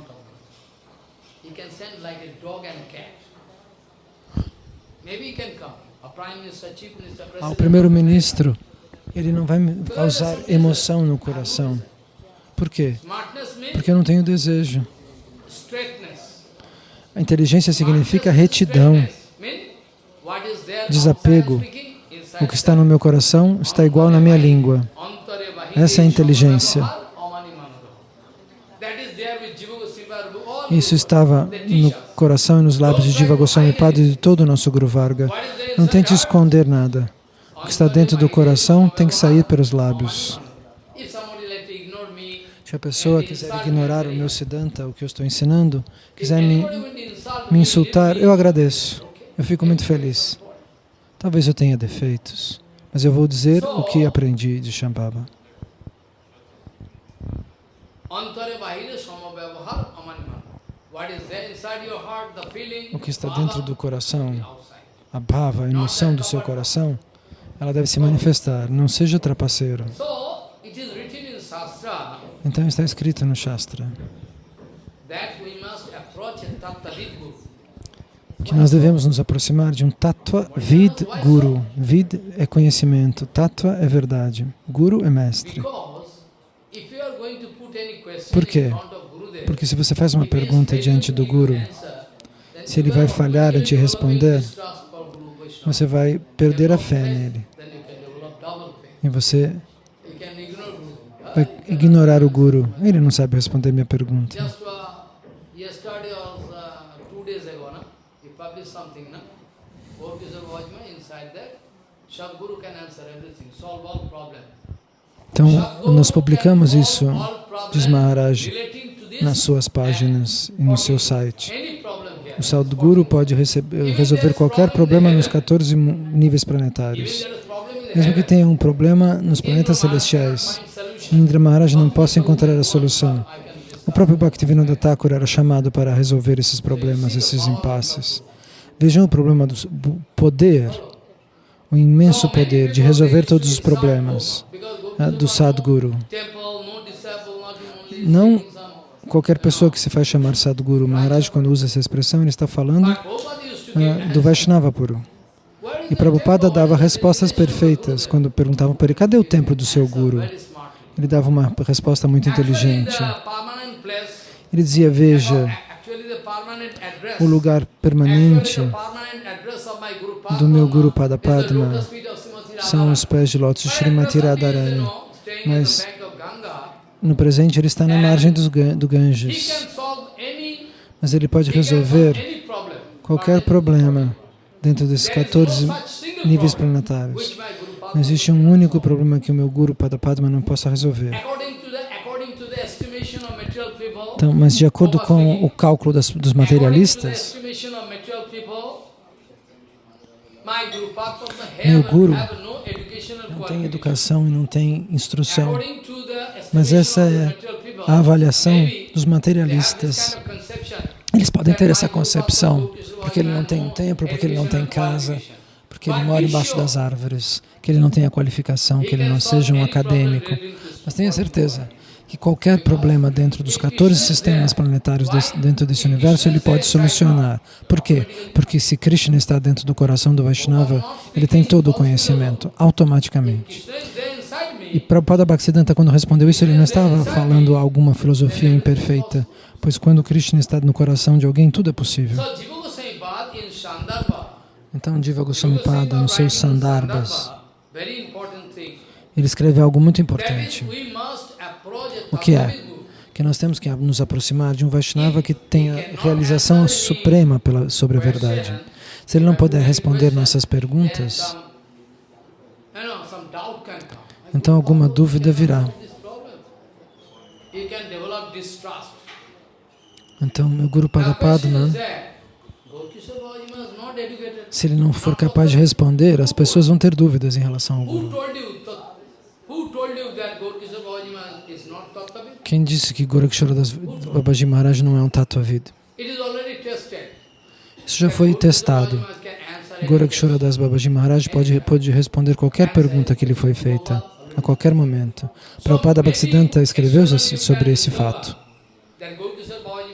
O primeiro-ministro, ele não vai causar emoção no coração. Por quê? Porque eu não tenho desejo. A inteligência significa retidão, desapego. O que está no meu coração está igual na minha língua. Essa é a inteligência. Isso estava no coração e nos lábios de Jiva Goswami Padre e de todo o nosso Guru Varga. Não tente esconder nada. O que está dentro do coração tem que sair pelos lábios. Se a pessoa quiser ignorar o meu Siddhanta, o que eu estou ensinando, quiser me, me insultar, eu agradeço. Eu fico muito feliz. Talvez eu tenha defeitos, mas eu vou dizer o que aprendi de Shambhava. O que está dentro do coração, a bhava, a emoção do seu coração, ela deve se manifestar, não seja trapaceiro. Então está escrito no Shastra que nós devemos nos aproximar de um Tattva Vid Guru. Vid é conhecimento, Tattva é verdade, Guru é mestre. Por quê? Porque se você faz uma pergunta diante do Guru, se ele vai falhar em te responder, você vai perder a fé nele. E você vai ignorar o Guru. Ele não sabe responder minha pergunta. Então, nós publicamos isso, diz Maharaj, nas suas páginas e no seu site. O Sadhguru pode receber, resolver qualquer problema nos 14 níveis planetários. Mesmo que tenha um problema nos planetas celestiais, Indra Maharaj não possa encontrar a solução. O próprio Bhaktivinoda Thakur era chamado para resolver esses problemas, esses impasses. Vejam o problema do poder, o imenso poder de resolver todos os problemas uh, do Sadguru. Não qualquer pessoa que se faz chamar Sadguru. Maharaj, quando usa essa expressão, ele está falando uh, do Vaishnava Puru. E Prabhupada dava respostas perfeitas quando perguntavam para ele, cadê o templo do seu Guru? Ele dava uma resposta muito inteligente. Ele dizia, veja, o lugar permanente do meu Guru Padapadma são os pés de lótus de Srimati Radharani. Mas no presente ele está na margem do Ganges. Mas ele pode resolver qualquer problema dentro desses 14 níveis planetários. Não existe um único problema que o meu Guru Padapadma não possa resolver. Então, mas de acordo com o cálculo das, dos materialistas, meu guru não tem educação e não tem instrução. Mas essa é a avaliação dos materialistas. Eles podem ter essa concepção, porque ele não tem um templo, porque ele não tem casa, porque ele mora embaixo das árvores, que ele não tenha qualificação, que ele não seja um acadêmico. Mas tenha certeza que qualquer problema dentro dos 14 sistemas planetários desse, dentro desse universo, ele pode solucionar. Por quê? Porque se Krishna está dentro do coração do Vaishnava, ele tem todo o conhecimento, automaticamente. E Prabhupada Bhaktisiddhanta, quando respondeu isso, ele não estava falando alguma filosofia imperfeita, pois quando Krishna está no coração de alguém, tudo é possível. Então, Diva Goswami Pada, nos seus Sandarbhas, ele escreve algo muito importante. O que é? Que nós temos que nos aproximar de um Vaishnava que tenha realização suprema pela, sobre a verdade. Se ele não puder responder nossas perguntas, então alguma dúvida virá. Então, meu Guru Padapadma, se ele não for capaz de responder, as pessoas vão ter dúvidas em relação ao Guru. Quem disse que Goraksharadas Babaji Maharaj não é um Tattvavid? Isso já foi testado. Goraksharadas Babaji Maharaj pode, pode responder qualquer pergunta que lhe foi feita, a qualquer momento. Prabhupada Bhaktisiddhanta escreveu sobre esse fato.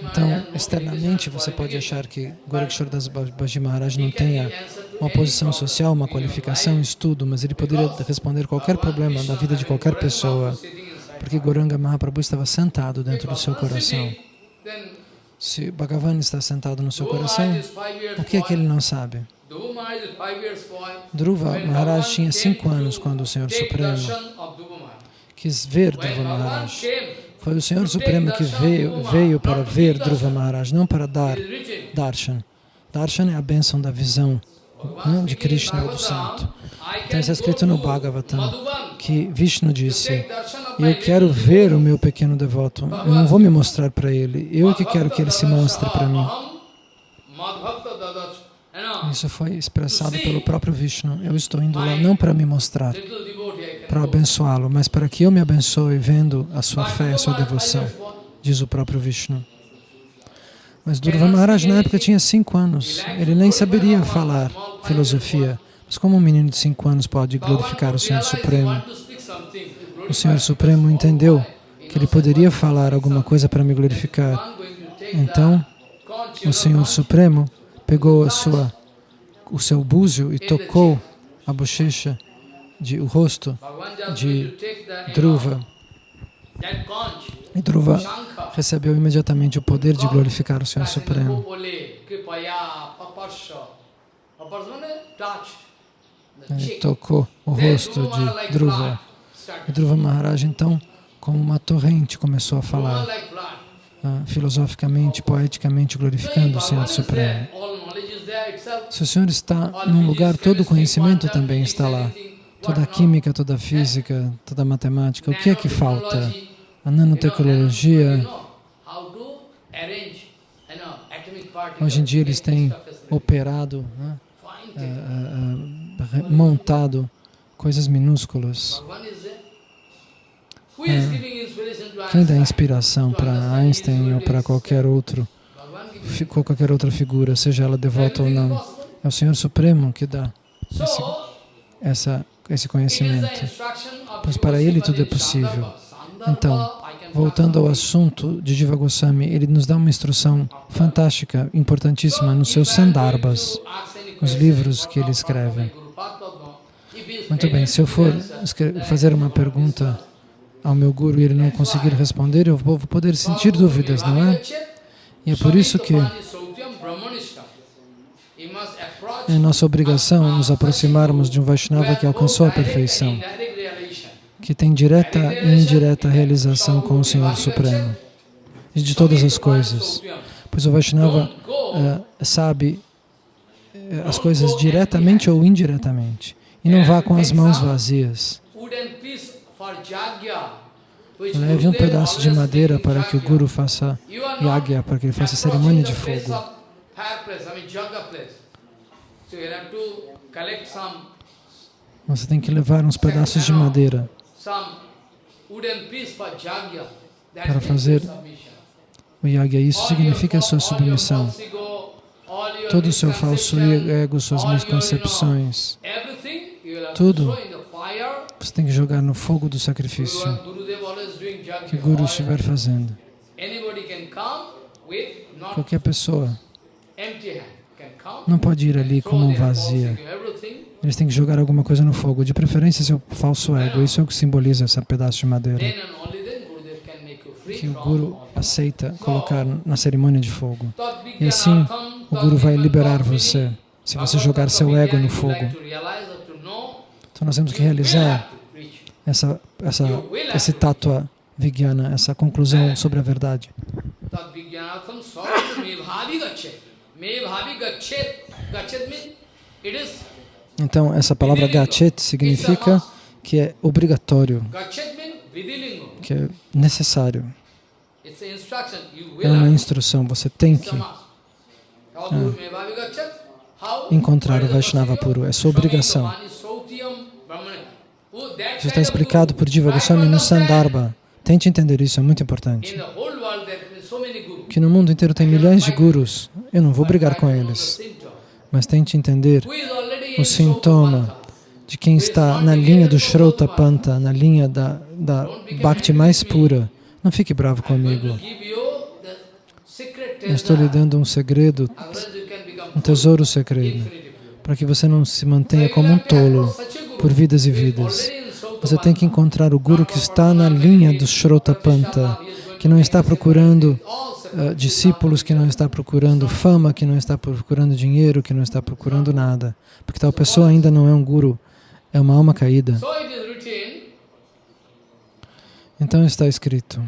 Então, externamente, você pode achar que Goraksharadas Babaji Maharaj não tenha uma posição social, uma qualificação, estudo, mas ele poderia responder qualquer problema da vida de qualquer pessoa porque Goranga Mahaprabhu estava sentado dentro do seu coração. Se Bhagavan está sentado no seu coração, o que é que ele não sabe? Dhruva Maharaj tinha cinco anos quando o Senhor Supremo quis ver Dhruva Maharaj. Foi o Senhor Supremo que veio, veio para ver Dhruva Maharaj, não para dar darshan. Darshan é a bênção da visão não de Krishna ou do santo. Então está escrito no Bhagavatam que Vishnu disse, eu quero ver o meu pequeno devoto, eu não vou me mostrar para ele, eu é que quero que ele se mostre para mim. Isso foi expressado pelo próprio Vishnu. Eu estou indo lá não para me mostrar, para abençoá-lo, mas para que eu me abençoe vendo a sua fé, a sua devoção, diz o próprio Vishnu. Mas Durva Maharaj na época tinha cinco anos, ele nem saberia falar filosofia. Mas como um menino de cinco anos pode glorificar o Senhor Supremo? O Senhor Supremo entendeu que ele poderia falar alguma coisa para me glorificar. Então, o Senhor Supremo pegou a sua, o seu búzio e tocou a bochecha, de, o rosto de Dhruva. E Dhruva recebeu imediatamente o poder de glorificar o Senhor Supremo. Ele tocou o rosto de Dhruva. E Dhruva Maharaj, então, como uma torrente, começou a falar uh, filosoficamente, poeticamente, glorificando o Senhor Supremo. Se o Senhor está num lugar, todo o conhecimento também está lá. Toda a química, toda a física, toda a matemática. O que é que falta? A nanotecnologia. Hoje em dia eles têm operado, né? uh, montado coisas minúsculas. É. Quem dá inspiração para Einstein ou para qualquer outro, qualquer outra figura, seja ela devota ou não, é o Senhor Supremo que dá esse, essa, esse conhecimento. Pois para Ele tudo é possível. Então, voltando ao assunto de Jiva Goswami, ele nos dá uma instrução fantástica, importantíssima, nos seus Sandarbhas, os livros que ele escreve. Muito bem, se eu for fazer uma pergunta ao meu guru e ele não conseguir responder, eu vou poder sentir dúvidas, não é? E é por isso que é nossa obrigação nos aproximarmos de um Vaishnava que alcançou a perfeição, que tem direta e indireta realização com o Senhor Supremo e de todas as coisas. Pois o Vaishnava uh, sabe uh, as coisas diretamente ou indiretamente. E não vá com as mãos vazias. Leve um pedaço de madeira para que o Guru faça yagya, para que ele faça cerimônia de fogo. Você tem que levar uns pedaços de madeira para fazer o yagya. Isso significa a sua submissão. Todo o seu falso ego, suas misconcepções, tudo você tem que jogar no fogo do sacrifício que o Guru estiver fazendo. Qualquer pessoa não pode ir ali com mão vazia. Eles têm que jogar alguma coisa no fogo, de preferência seu falso ego. Isso é o que simboliza esse pedaço de madeira. Que o Guru aceita colocar na cerimônia de fogo. E assim, o Guru vai liberar você, se você jogar seu ego no fogo. Então nós temos que realizar essa, essa, esse tatua Vijnana, essa conclusão sobre a verdade. Então, essa palavra gachet significa que é obrigatório, que é necessário. É uma instrução, você tem que encontrar o Vaishnava puro, é sua obrigação. Isso está explicado por Jiva Goswami no Sandarbha. Tente entender isso, é muito importante. Que no mundo inteiro tem milhões de gurus. Eu não vou brigar com eles. Mas tente entender o sintoma de quem está na linha do Shrota Panta, na linha da, da Bhakti mais pura. Não fique bravo comigo. Eu estou lhe dando um segredo, um tesouro secreto, para que você não se mantenha como um tolo por vidas e vidas. Você tem que encontrar o Guru que está na linha do Shrotapanta, que não está procurando uh, discípulos, que não está procurando fama, que não está procurando dinheiro, que não está procurando nada. Porque tal pessoa ainda não é um Guru, é uma alma caída. Então está escrito.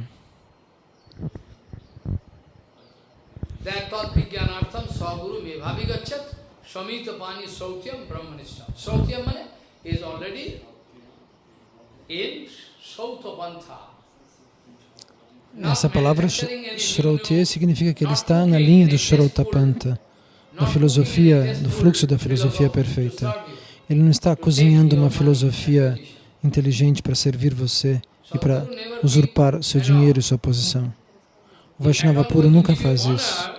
Sautyam is already essa palavra Shrautya significa que ele está na linha do Shrautapanta, da filosofia, do fluxo da filosofia perfeita. Ele não está cozinhando uma filosofia inteligente para servir você e para usurpar seu dinheiro e sua posição. O Vaishnava puro nunca faz isso.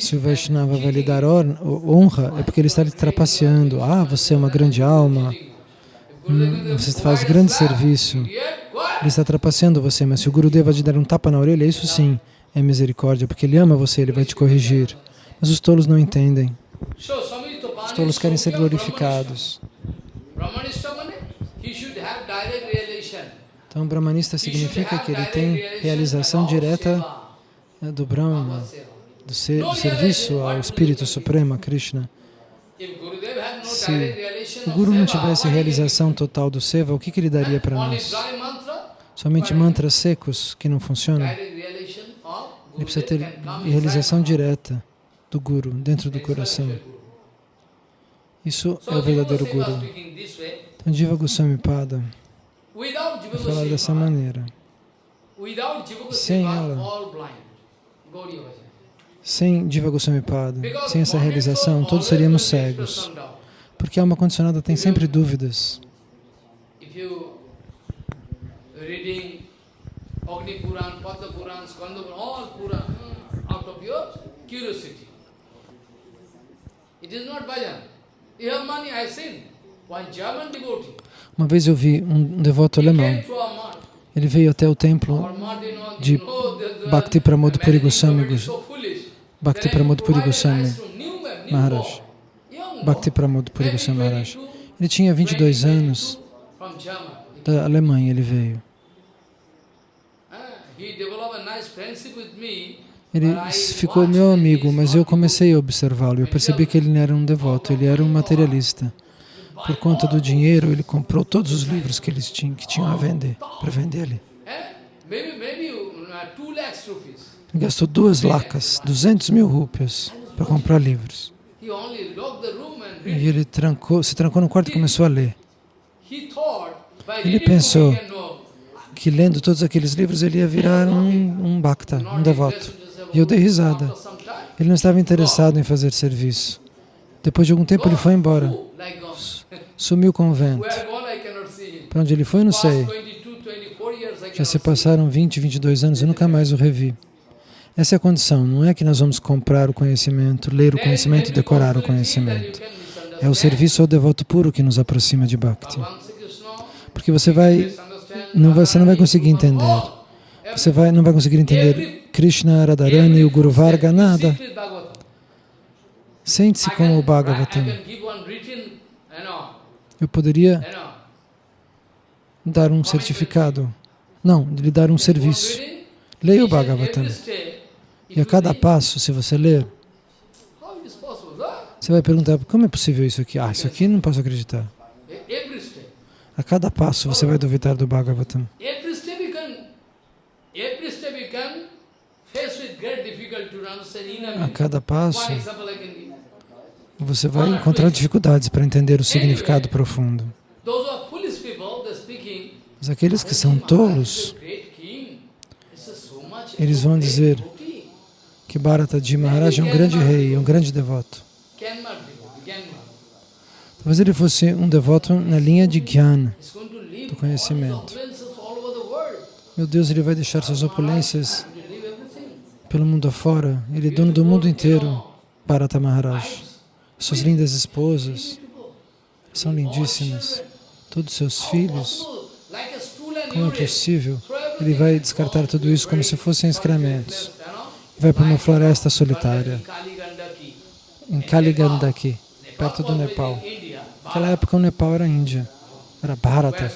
Se o Vaishnava vai lhe dar honra, é porque ele está lhe trapaceando. Ah, você é uma grande alma, Hum, você faz grande serviço. Ele está trapaceando você, mas se o Gurudeva te der um tapa na orelha, isso sim é misericórdia, porque ele ama você, ele vai te corrigir. Mas os tolos não entendem. Os tolos querem ser glorificados. Então, Brahmanista significa que ele tem realização direta né, do Brahma, do, ser, do serviço ao Espírito Supremo, a Krishna. Se o Guru não tivesse realização total do Seva, o que, que ele daria para nós? Somente mantras secos que não funcionam? Ele precisa ter realização direta do Guru dentro do coração. Isso é o verdadeiro Guru. Então, Jiva Goswami Pada vai falar dessa maneira. Sem ela, sem Diva Goswami Pada, sem essa realização, todos seríamos cegos. Porque a alma condicionada tem sempre dúvidas. Uma vez eu vi um devoto alemão. Ele veio até o templo de Bhakti Pramod Puri Goswami Bhakti Pramod Puri Goswami Maharaj. Bhakti Pramod Puri Goswami Maharaj. Ele tinha 22 anos, da Alemanha ele veio. Ele ficou meu amigo, mas eu comecei a observá-lo. Eu percebi que ele não era um devoto, ele era um materialista. Por conta do dinheiro, ele comprou todos os livros que eles tinham, que tinham a vender, para vender ali. Ele gastou duas lacas, 200 mil rúpias, para comprar livros. E ele trancou, se trancou no quarto e começou a ler. Ele pensou que lendo todos aqueles livros ele ia virar um, um bhakta, um devoto. E eu dei risada. Ele não estava interessado em fazer serviço. Depois de algum tempo ele foi embora. Sumiu com o vento. Para onde ele foi, não sei. Já se passaram 20, 22 anos, eu nunca mais o revi. Essa é a condição, não é que nós vamos comprar o conhecimento, ler o conhecimento decorar o conhecimento. É o serviço ao devoto puro que nos aproxima de Bhakti. Porque você vai, não vai, você não vai conseguir entender. Você vai, não vai conseguir entender Krishna, Radharani, o Guru Varga, nada. Sente-se com o Bhagavatam. Eu poderia dar um certificado. Não, lhe dar um serviço. Leia o Bhagavatam. E a cada passo, se você ler, você vai perguntar, como é possível isso aqui? Ah, isso aqui não posso acreditar. A cada passo você vai duvidar do Bhagavatam. A cada passo você vai encontrar dificuldades para entender o significado profundo. Mas aqueles que são tolos, eles vão dizer que Bharataji Maharaj é um grande rei, é um grande devoto. Talvez ele fosse um devoto na linha de Gyan, do conhecimento. Meu Deus, ele vai deixar suas opulências pelo mundo afora. Ele é dono do mundo inteiro, Bharata Maharaj. Suas lindas esposas são lindíssimas. Todos seus filhos. Como é possível? Ele vai descartar tudo isso como se fossem excrementos. Vai para uma floresta solitária, em Kaligandaki, perto do Nepal. Naquela época o Nepal era Índia, era Bharata,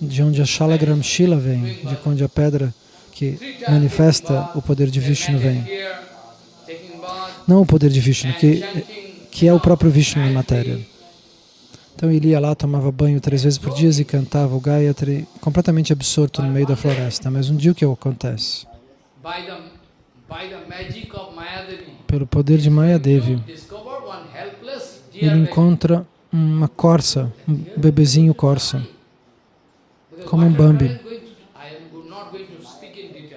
de onde a Shalagram Shila vem, de onde a pedra que manifesta o poder de Vishnu vem. Não o poder de Vishnu, que, que é o próprio Vishnu na matéria. Então ele ia lá, tomava banho três vezes por dia e cantava o Gayatri, completamente absorto no meio da floresta. Mas um dia o que acontece? Pelo poder de Maya Devi, ele encontra uma corça, um bebezinho corça, como um Bambi.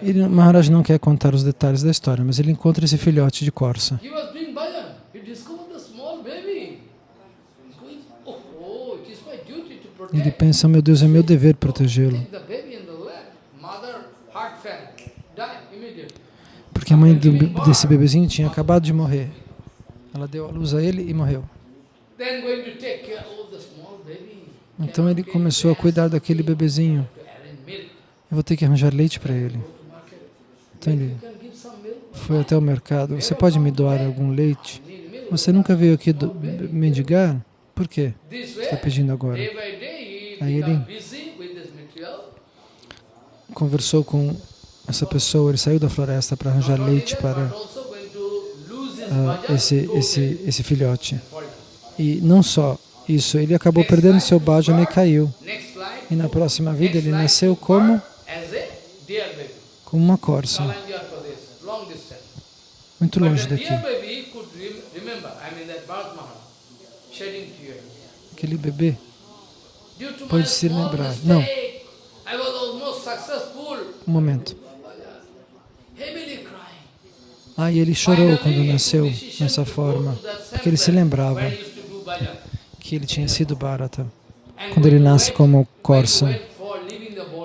Ele, Maharaj não quer contar os detalhes da história, mas ele encontra esse filhote de corça. Ele pensa, meu Deus, é meu dever protegê-lo. Porque a mãe do, desse bebezinho tinha acabado de morrer. Ela deu a luz a ele e morreu. Então ele começou a cuidar daquele bebezinho. Eu vou ter que arranjar leite para ele. Então ele foi até o mercado. Você pode me doar algum leite? Você nunca veio aqui do, mendigar? Por quê? Você está pedindo agora. Aí ele conversou com essa pessoa, ele saiu da floresta para arranjar leite para uh, esse, esse, esse filhote. E não só isso, ele acabou perdendo seu bhajana e caiu. E na próxima vida ele nasceu como, como uma corça. Muito longe daqui. Aquele bebê pode se lembrar. Não. Um momento. Ah, e ele chorou quando nasceu nessa forma, porque ele se lembrava que ele tinha sido Bharata, quando ele nasce como Corsa.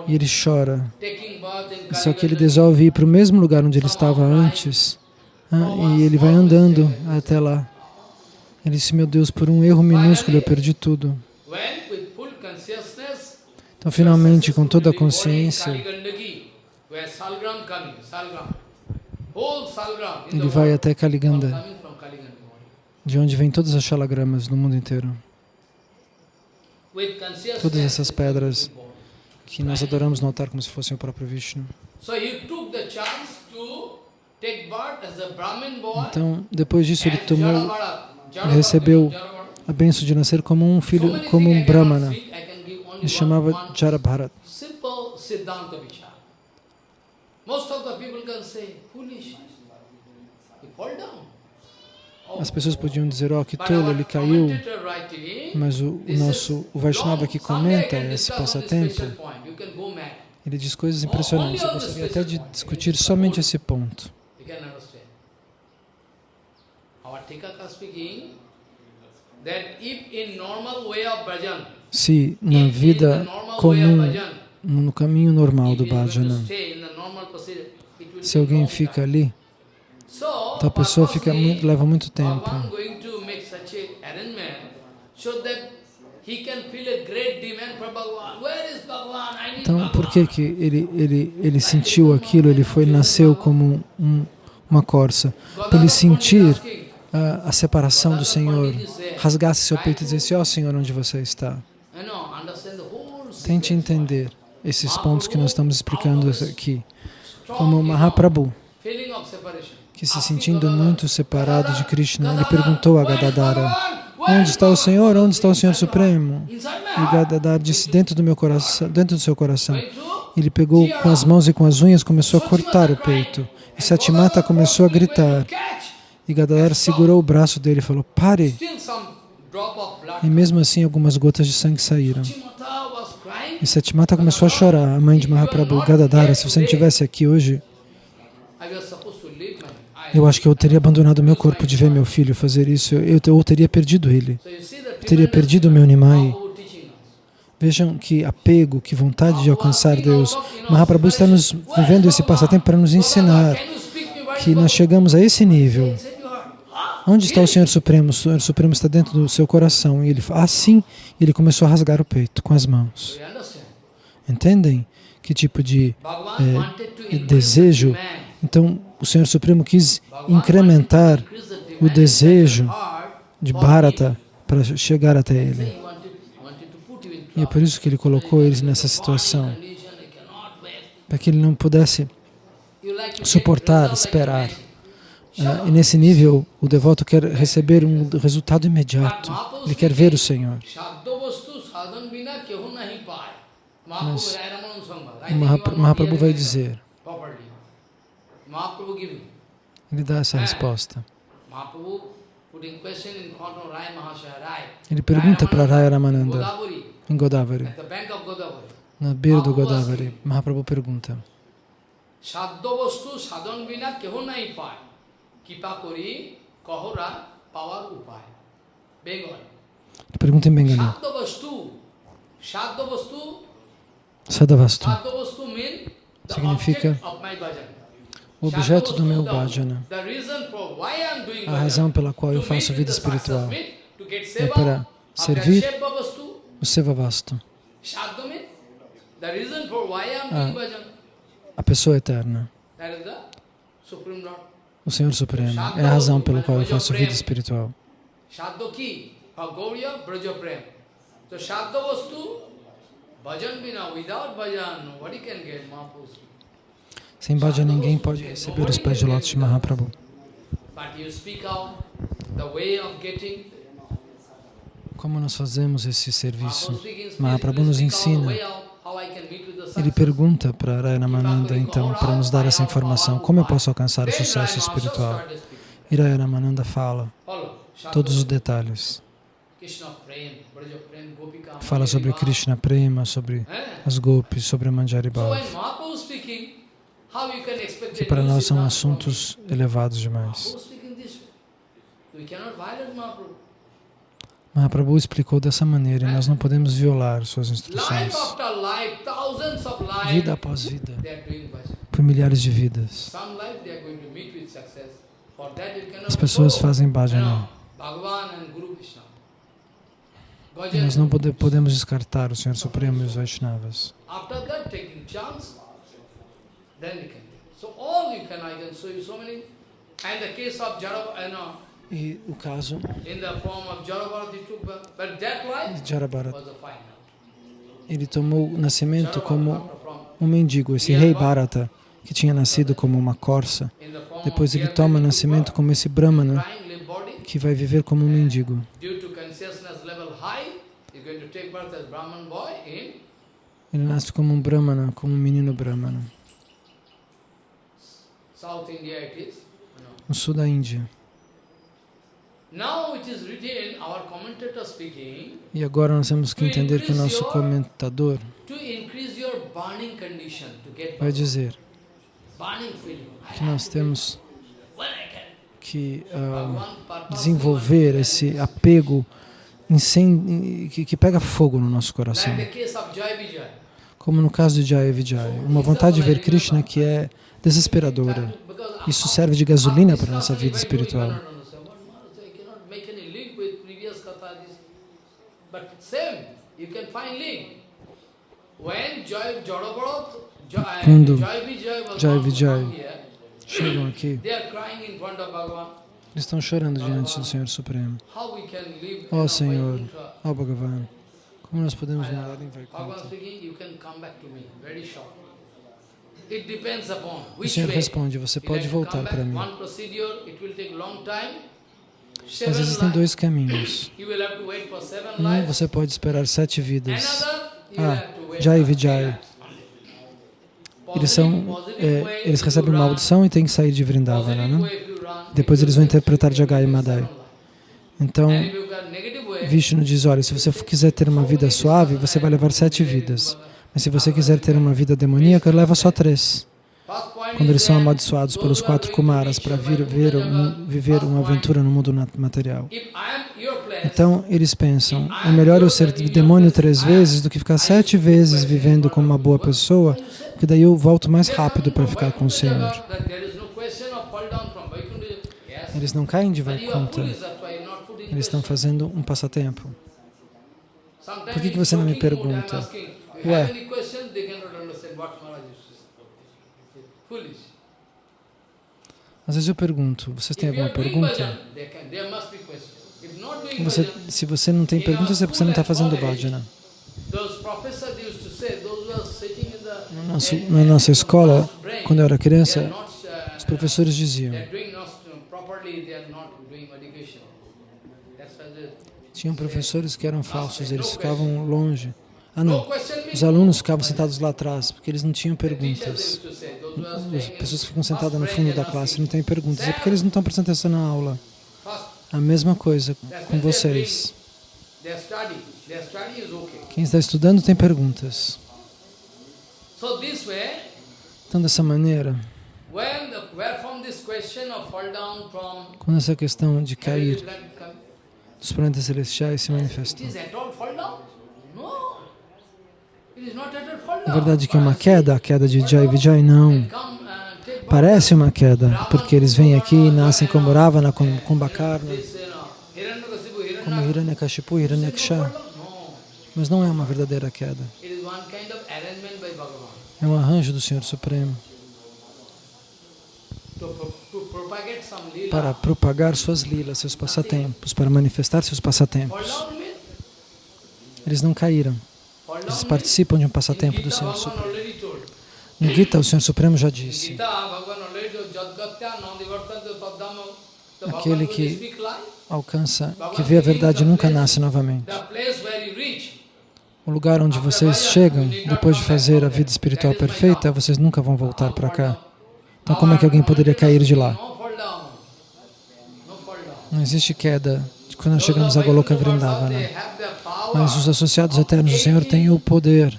E ele chora. Só que ele resolve ir para o mesmo lugar onde ele estava antes, ah, e ele vai andando até lá. Ele disse, meu Deus, por um erro minúsculo eu perdi tudo. Então, finalmente, com toda a consciência, ele vai até Kaliganda, de onde vêm todas as shalagramas no mundo inteiro. Todas essas pedras que nós adoramos no altar como se fossem o próprio Vishnu. Então, depois disso, ele tomou, ele recebeu a benção de nascer como um filho, como um Brahmana. Ele chamava Jarabharat. Most of the people can say, foolish. You fall down. As pessoas podiam dizer, ó, oh, que tolo, ele caiu, mas o, o nosso o Vaishnava que comenta esse passatempo, ele diz coisas impressionantes. Eu gostaria até de discutir somente esse ponto. Se na vida comum, no caminho normal do bhajana, se alguém fica ali, então a pessoa fica muito, leva muito tempo. Então, por que, que ele, ele, ele sentiu aquilo? Ele foi nasceu como um, uma corça. Para ele sentir a, a, separação do Senhor, rasgasse seu peito e dissesse, ó oh, Senhor, onde você está? Tente entender esses pontos que nós estamos explicando aqui. Como Mahaprabhu, que se sentindo muito separado de Krishna, ele perguntou a Gadadara, onde está o Senhor? Onde está o Senhor Supremo? E Gadadara disse, dentro do meu coração, dentro do seu coração. Ele pegou com as mãos e com as unhas, começou a cortar o peito. E Satimata começou a gritar. E Gadadara segurou o braço dele e falou, pare. E mesmo assim algumas gotas de sangue saíram. E Satimata começou a chorar, a mãe de Mahaprabhu, Gadadara, se você não estivesse aqui hoje, eu acho que eu teria abandonado meu corpo de ver meu filho fazer isso, eu, eu teria perdido ele. Eu teria perdido meu Nimai. Vejam que apego, que vontade de alcançar Deus. Mahaprabhu está nos vivendo esse passatempo para nos ensinar que nós chegamos a esse nível. Onde está o Senhor Supremo? O Senhor Supremo está dentro do seu coração. E ele, assim, ele começou a rasgar o peito com as mãos. Entendem? Que tipo de é, desejo então, o Senhor Supremo quis incrementar o desejo de Bharata para chegar até ele. E é por isso que ele colocou eles nessa situação, para que ele não pudesse suportar, esperar. Uh, e nesse nível, o devoto quer receber um resultado imediato. Ele quer ver o Senhor. Mas o Mahaprabhu vai dizer, ele dá essa resposta. Ele pergunta para Raya Ramananda, em Godavari, na beira do Godavari, Mahaprabhu pergunta, Ele pergunta em Bengali. Sadavastu significa o objeto do meu bhajana, a razão pela qual eu faço vida espiritual, é para servir o Sevavastu, a, a pessoa eterna, o Senhor Supremo, é a razão pela qual eu faço vida espiritual. Sem bhajan ninguém pode receber os pés de lótus de Mahaprabhu. Como nós fazemos esse serviço? Mahaprabhu nos ensina. Ele pergunta para Rayanamananda, então, para nos dar essa informação, como eu posso alcançar o sucesso espiritual? E Rayanamananda fala todos os detalhes. Fala sobre Krishna Prema, sobre as gopis, sobre Manjari Bhav que para nós são assuntos elevados demais. Mahaprabhu explicou dessa maneira e nós não podemos violar suas instruções. Vida após vida, por milhares de vidas. As pessoas fazem bhajana. Nós não podemos descartar o Senhor Supremo e os Vaishnavas. then you can So all you can, I can show you so many. And the case of Jarabharati, you know, e o caso in the form of Jarabharati took, but that life Jarabharati. was a final. Ele tomou o nascimento como um mendigo, esse rei Bharata, que tinha nascido como uma corça. Depois ele toma o nascimento como esse Brahmana, que vai viver como um mendigo. Ele nasce como um Brahmana, como um menino Brahmana no sul da Índia. E agora nós temos que entender que o nosso comentador vai dizer que nós temos que uh, desenvolver esse apego que, que pega fogo no nosso coração. Como no caso de Jaya Vijaya, uma vontade de ver Krishna que é desesperadora. Isso serve de gasolina para a nossa vida espiritual. Quando Jai Vijay chegam aqui, eles estão chorando diante do Senhor Supremo. Ó oh, Senhor, ó oh, Bhagavan, como nós podemos morar em Vaikuntha? O Senhor responde, você pode voltar para mim. Mas existem dois caminhos. Um, você pode esperar sete vidas. Ah, Jai Vijay. Eles, são, é, eles recebem uma audição e têm que sair de Vrindavana. Né? Depois eles vão interpretar Jagai Madai. Então, Vishnu diz, olha, se você quiser ter uma vida suave, você vai levar sete vidas. Mas se você quiser ter uma vida demoníaca, leva só três. Quando eles são amaldiçoados pelos quatro Kumaras para vir, ver, viver uma aventura no mundo material. Então, eles pensam, é melhor eu ser demônio três vezes do que ficar sete vezes vivendo como uma boa pessoa, porque daí eu volto mais rápido para ficar com o Senhor. Eles não caem de Vaikuntha. Eles estão fazendo um passatempo. Por que, que você não me pergunta? Ué, às vezes eu pergunto, vocês têm alguma pergunta? Você, se você não tem perguntas, é porque você não está fazendo bhajana. Na nossa, na nossa escola, quando eu era criança, os professores diziam tinham professores que eram falsos, eles ficavam longe. Ah, não. Os alunos ficavam sentados lá atrás, porque eles não tinham perguntas. As pessoas ficam sentadas no fundo da classe, não têm perguntas. É porque eles não estão prestando atenção na aula. A mesma coisa com vocês. Quem está estudando tem perguntas. Então, dessa maneira, quando essa questão de cair dos planetas celestiais se manifestou, é verdade que é uma queda, a queda de Jai Vijay, não. Parece uma queda, porque eles vêm aqui e nascem como Ravana, como Kumbhakarna, como Hiranyakashipu, Hiranyaksha. Mas não é uma verdadeira queda. É um arranjo do Senhor Supremo para propagar suas lilas, seus passatempos, para manifestar seus passatempos. Eles não caíram. Eles participam de um passatempo do Senhor Supremo. No Gita, o Senhor Supremo já disse, aquele que alcança, que vê a verdade nunca nasce novamente. O lugar onde vocês chegam, depois de fazer a vida espiritual perfeita, vocês nunca vão voltar para cá. Então como é que alguém poderia cair de lá? Não existe queda quando nós chegamos a Goloka Vrindavana. Mas os associados eternos do Senhor têm o poder.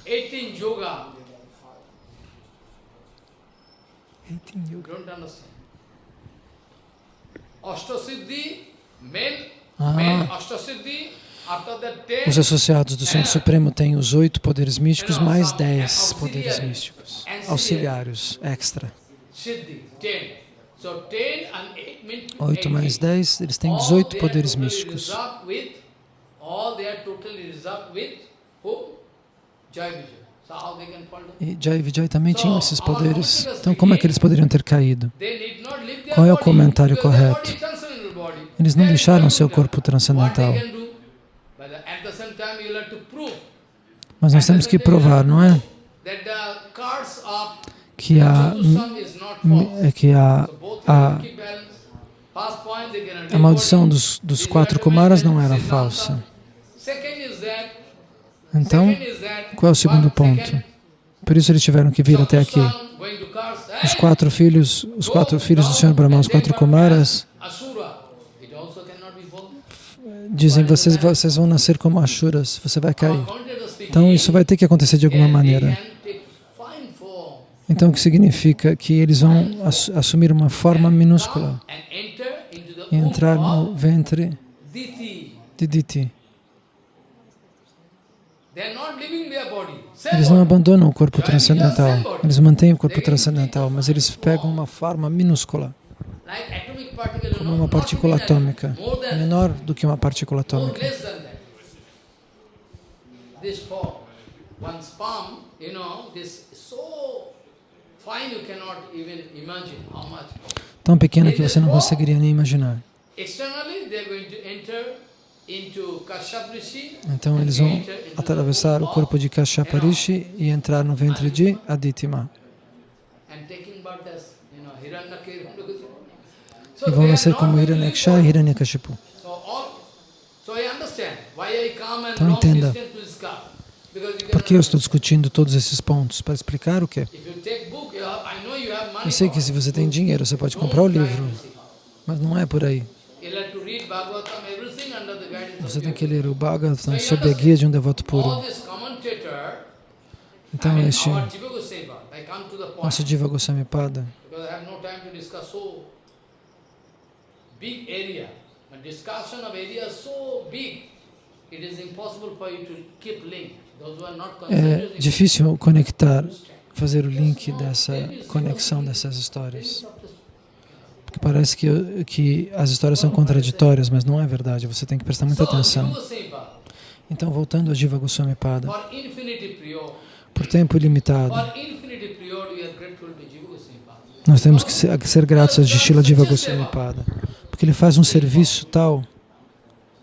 Ah, os associados do Senhor Supremo têm os oito poderes místicos mais dez poderes místicos, auxiliários, extra. 8 mais 10, eles têm 18 poderes místicos. E Jai Vijay também tinha esses poderes. Então, como é que eles poderiam ter caído? Qual é o comentário correto? Eles não deixaram seu corpo transcendental. Mas nós temos que provar, não é? Que a, que a, a, a maldição dos, dos quatro Kumaras não era falsa. Então, qual é o segundo ponto? Por isso eles tiveram que vir até aqui. Os quatro filhos, os quatro filhos do Senhor Brahma, os quatro Kumaras, dizem, vocês, vocês vão nascer como Ashuras, você vai cair. Então isso vai ter que acontecer de alguma maneira. Então o que significa? Que eles vão assumir uma forma minúscula e entrar no ventre de Diti. Eles não abandonam o corpo transcendental, eles mantêm o corpo transcendental, mas eles pegam uma forma minúscula, como uma partícula atômica, menor do que uma partícula atômica. Tão pequena que você não conseguiria nem imaginar. Então eles vão atravessar o corpo de Kashyaparishi e entrar no ventre de Aditima. E vão nascer como Hiranyaksha e Hiranyakashipu. Então entenda, por que eu estou discutindo todos esses pontos? Para explicar o quê? Eu sei que se você tem dinheiro, você pode comprar o livro, mas não é por aí. Você tem que ler o Bhagavatam sob a guia de um devoto puro. Então, este nosso Diva Goswami Pada é difícil conectar, fazer o link dessa conexão dessas histórias. Porque parece que, que as histórias são contraditórias, mas não é verdade. Você tem que prestar muita atenção. Então, voltando a Jiva Goswami Pada, por tempo ilimitado, nós temos que ser, que ser gratos a Shila Jiva Goswami Pada, porque ele faz um serviço tal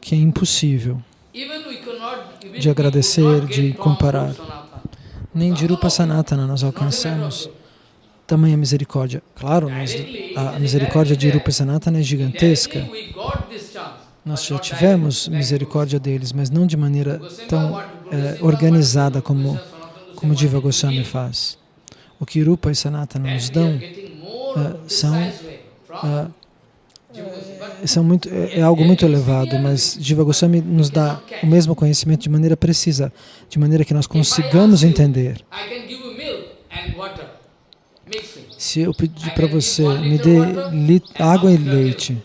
que é impossível de agradecer, de comparar. Nem de Rupa Sanatana nós alcançamos tamanha misericórdia. Claro, nós, a misericórdia de Rupa Sanatana é gigantesca. Nós já tivemos misericórdia deles, mas não de maneira tão é, organizada como, como Diva Goswami faz. O que Rupa e Sanatana nos dão é, são, é, são muito, é, é algo muito elevado, mas Diva Goswami nos dá o mesmo conhecimento de maneira precisa, de maneira que nós consigamos entender. Se eu pedir para você, me dê água e leite.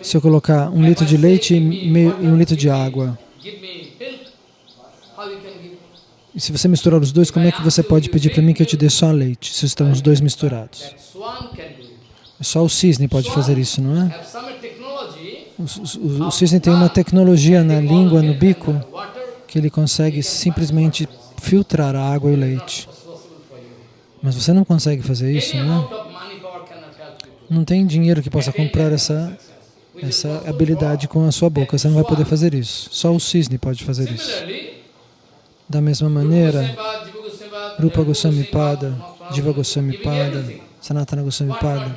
Se eu colocar um litro de leite e um litro de água. E se você misturar os dois, como é que você pode pedir para mim que eu te dê só leite, se estão os dois misturados? Só o cisne pode fazer isso, não é? O, o, o cisne tem uma tecnologia na língua, no bico, que ele consegue simplesmente filtrar a água e o leite. Mas você não consegue fazer isso, né? Não tem dinheiro que possa comprar essa, essa habilidade com a sua boca. Você não vai poder fazer isso. Só o cisne pode fazer isso. Da mesma maneira, Rupa Goswami Pada, Jiva Goswami Pada, Sanatana Goswami Pada,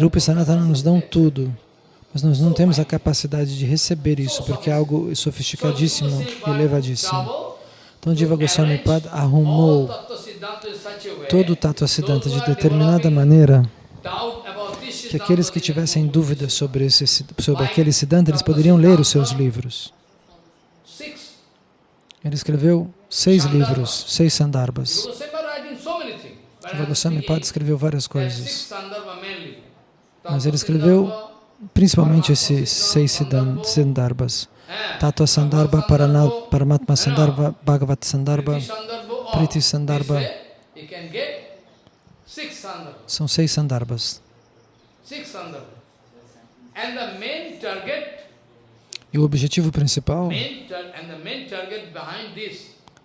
Rupa e Sanatana nos dão tudo, mas nós não temos a capacidade de receber isso, porque é algo sofisticadíssimo e elevadíssimo. Então, Jiva Goswami Pada arrumou todo o Tattva Siddhanta de determinada maneira que aqueles que tivessem dúvidas sobre, esse, sobre aquele Siddhanta, eles poderiam ler os seus livros. Ele escreveu seis livros, seis Sandarbhas. Jiva Goswami Pada escreveu várias coisas, mas ele escreveu principalmente esses seis Sandarbhas. Tattva Sandarbha, Paramatma Sandarbha, Bhagavat Sandarbha, Priti. São seis Sandarbhas. E o objetivo principal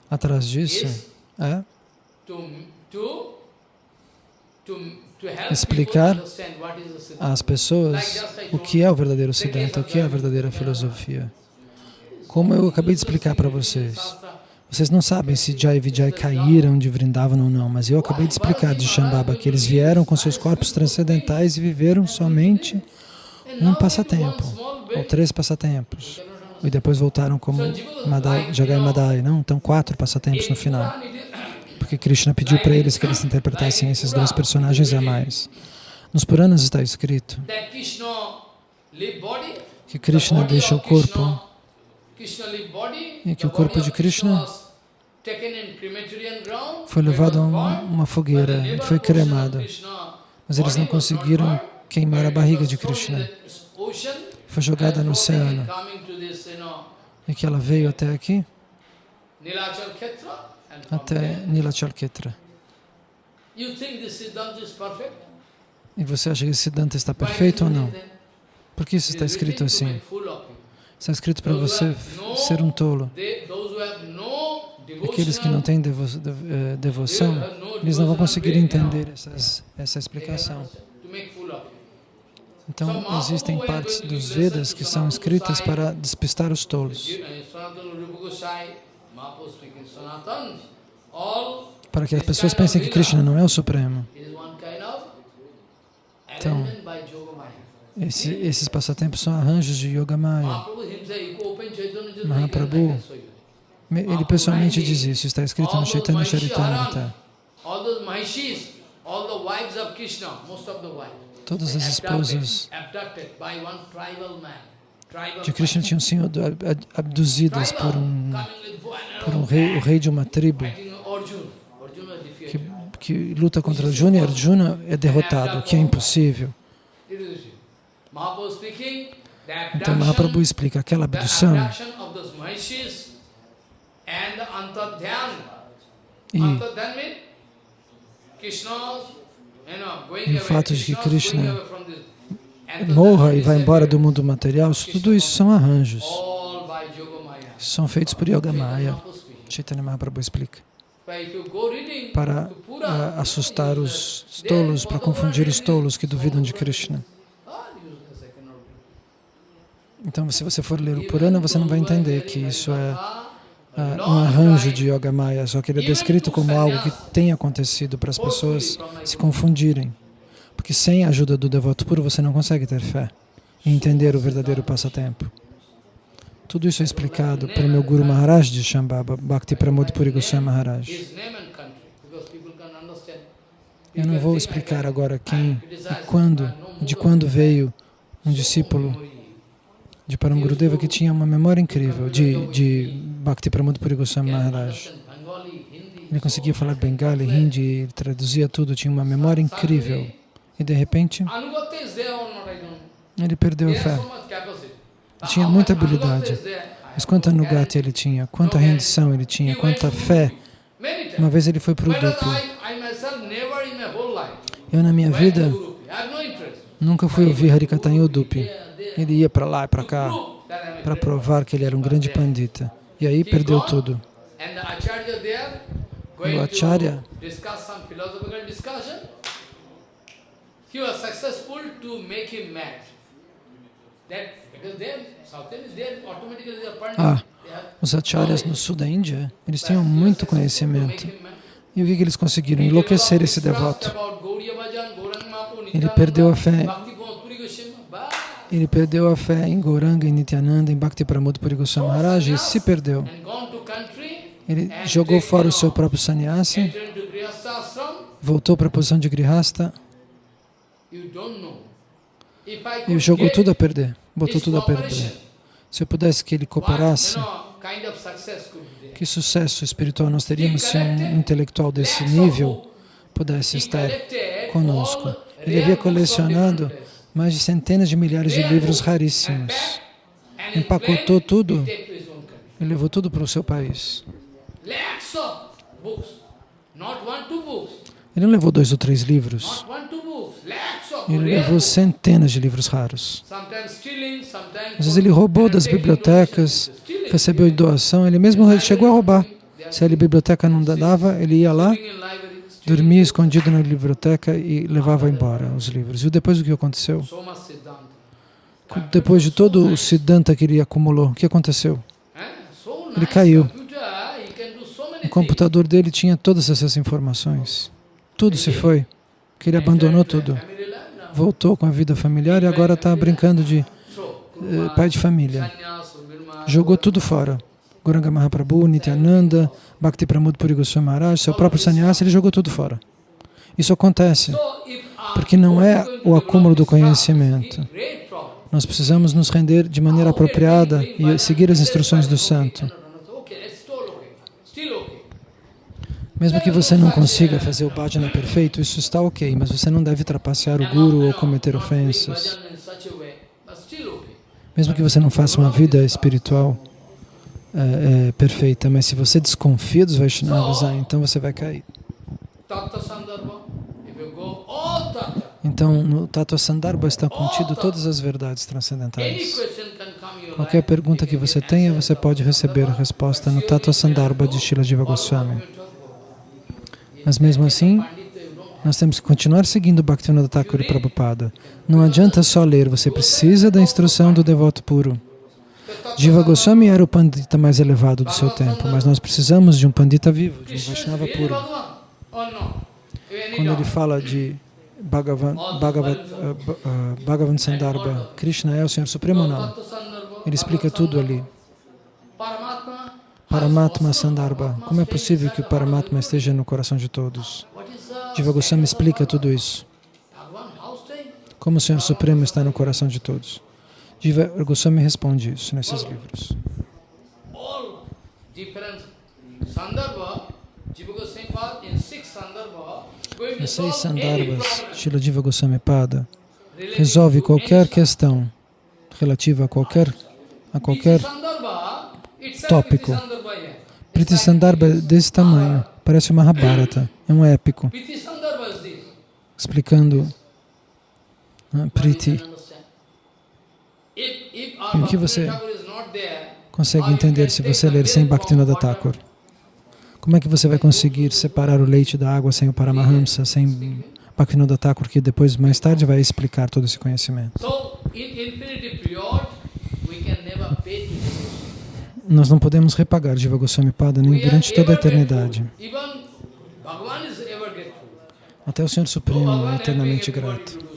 atrás disso é explicar às pessoas o que é o verdadeiro Siddhanta, o que é a verdadeira filosofia. Como eu acabei de explicar para vocês. Vocês não sabem se Jai e Vijay caíram de Vrindavan ou não, mas eu acabei de explicar de Shambhava que eles vieram com seus corpos transcendentais e viveram somente um passatempo, ou três passatempos. E depois voltaram como Madai, Jagai Madai, não? Então quatro passatempos no final. Porque Krishna pediu para eles que eles interpretassem esses dois personagens a mais. Nos Puranas está escrito que Krishna deixa o corpo e que o corpo de Krishna foi levado a uma fogueira, foi cremado. Mas eles não conseguiram queimar a barriga de Krishna. Foi jogada no oceano. E que ela veio até aqui, até Nilachal Ketra. E você acha que esse Siddhanta está perfeito ou não? Por que isso está escrito assim? Está escrito para você ser um tolo. Aqueles que não têm devo, eh, devoção, eles não vão conseguir entender essas, essa explicação. Então, existem partes dos Vedas que são escritas para despistar os tolos. Para que as pessoas pensem que Krishna não é o Supremo. Então, esse, esses passatempos são arranjos de Yoga Maya. Mahaprabhu, ele pessoalmente diz isso, está escrito no Chaitanya Charitamrita. Todas as esposas de Krishna tinham sido abduzidas por um, por um rei, o rei de uma tribo que, que luta contra Arjuna e Arjuna é derrotado, que é impossível. Então Mahaprabhu explica aquela abdução e, e o fato de que Krishna morra e vá embora do mundo material, tudo isso são arranjos. São feitos por Yoga Maya. Chaitanya Mahaprabhu explica. Para uh, assustar os tolos, para confundir os tolos que duvidam de Krishna. Então, se você for ler o Purana, você não vai entender que isso é uh, um arranjo de Yoga Maya, só que ele é descrito como algo que tem acontecido para as pessoas se confundirem. Porque sem a ajuda do devoto puro, você não consegue ter fé e entender o verdadeiro passatempo. Tudo isso é explicado pelo meu Guru Maharaj de Shambhava, Bhakti Pramod Puri Goswami Maharaj. Eu não vou explicar agora quem e quando, de quando veio um discípulo de Param Gurudeva que tinha uma memória incrível de, de Bhakti Pramod Puri Goswami Maharaj. Ele conseguia falar Bengali, Hindi, ele traduzia tudo, tinha uma memória incrível. E de repente, ele perdeu a fé. Ele tinha muita habilidade. Mas quanta Nugati ele tinha, quanta rendição ele tinha, quanta fé. Uma vez ele foi para o duplo. Eu, na minha vida, nunca fui ouvir Harikata em Udupi. Ele ia para lá e para cá para provar que ele era um grande pandita. E aí perdeu tudo. E o Acharya ah, os acharyas no sul da Índia, eles tinham muito conhecimento. E o que, que eles conseguiram? Enlouquecer esse devoto. Ele perdeu a fé ele perdeu a fé em Gauranga, em Nityananda, em Bhakti Pramod Puri Goswami Maharaj e se perdeu. Ele jogou fora o seu próprio sannyasi, voltou para a posição de grihasta e jogou tudo a perder, botou tudo a perder. Se eu pudesse que ele cooperasse, que sucesso espiritual nós teríamos se um intelectual desse nível pudesse estar conosco. Ele havia colecionado mais de centenas de milhares de livros raríssimos. Empacotou tudo e levou tudo para o seu país. Ele não levou dois ou três livros. Ele levou centenas de livros raros. Às vezes ele roubou das bibliotecas, recebeu doação, ele mesmo chegou a roubar. Se a biblioteca não dava, ele ia lá dormia escondido na biblioteca e levava embora os livros. E depois o que aconteceu? Depois de todo o Siddhanta que ele acumulou, o que aconteceu? Ele caiu. O computador dele tinha todas essas informações. Tudo se foi, que ele abandonou tudo. Voltou com a vida familiar e agora está brincando de eh, pai de família. Jogou tudo fora. Goranga Mahaprabhu, Nityananda, Bhakti Pramod Puri Maharaj, seu próprio sannyasa, ele jogou tudo fora. Isso acontece porque não é o acúmulo do conhecimento. Nós precisamos nos render de maneira apropriada e seguir as instruções do santo. Mesmo que você não consiga fazer o bhajana perfeito, isso está ok, mas você não deve trapacear o guru ou cometer ofensas. Mesmo que você não faça uma vida espiritual é, é, perfeita, mas se você desconfia dos Vaishnavas, ah, então você vai cair. Então, no Tattva Sandarbha está contido todas as verdades transcendentais. Qualquer pergunta que você tenha, você pode receber a resposta no Tattva Sandarbha de Shila Jiva Goswami. Mas mesmo assim, nós temos que continuar seguindo Bhaktivinoda Thakur e Prabhupada. Não adianta só ler, você precisa da instrução do devoto puro. Jiva Goswami era o pandita mais elevado do seu tempo, mas nós precisamos de um pandita vivo, de um Vaishnava puro. Quando ele fala de Bhagavan, Bhagavan, uh, uh, Bhagavan Sandarbha, Krishna é o Senhor Supremo não? Ele explica tudo ali. Paramatma Sandarbha. Como é possível que o Paramatma esteja no coração de todos? Jiva Goswami explica tudo isso. Como o Senhor Supremo está no coração de todos. Jiva Goswami responde isso nesses livros. Nos seis Sandarbhas, Shila Jiva Goswami Pada resolve qualquer questão relativa a qualquer, a qualquer tópico. Priti Sandarbha é desse tamanho, parece uma Mahabharata, é um épico, explicando uh, Priti. E o que você consegue entender se você ler sem Bhaktivinoda Thakur? Como é que você vai conseguir separar o leite da água sem o Paramahamsa, sem Bhaktivinoda Thakur, que depois, mais tarde, vai explicar todo esse conhecimento? Nós não podemos repagar Jiva Goswami Pada nem durante toda a eternidade. Até o Senhor Supremo é eternamente grato.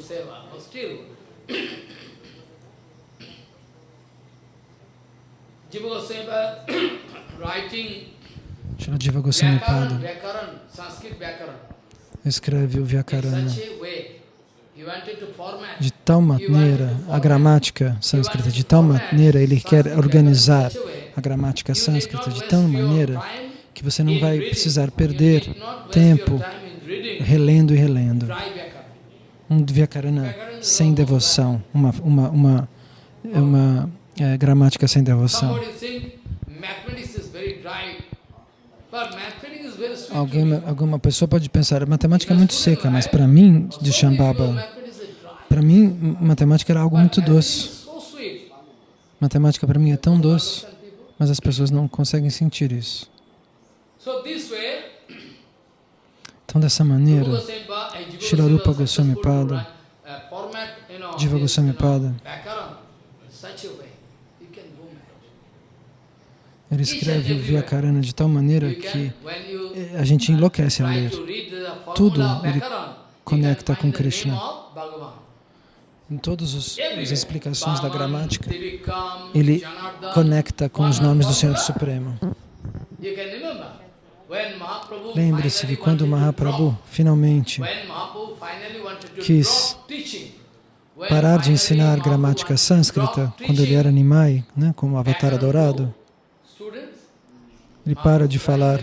Jiva Goswami *coughs* Pada. Escreve o Vyakarana de tal maneira, a gramática sânscrita, de tal maneira ele quer organizar a gramática sânscrita de tal maneira que você não vai precisar perder tempo relendo e relendo. Um Vyakarana sem devoção, uma, uma, uma, uma é, gramática sem devoção. Alguém, alguma pessoa pode pensar, matemática é muito seca, mas para mim, de Shambhava, para mim, matemática era algo muito doce. Matemática para mim é tão doce mas as pessoas não conseguem sentir isso. Então, dessa maneira, Shirarupa Goswami Pada, Jiva Goswami Pada, ele escreve o Vyakarana de tal maneira que a gente enlouquece a ler. Tudo ele conecta com Krishna em todas as explicações da gramática, ele conecta com os nomes do Senhor Supremo. Lembre-se que quando Mahaprabhu finalmente quis parar de ensinar gramática sânscrita, quando ele era Nimai, né, como avatar adorado, ele para de falar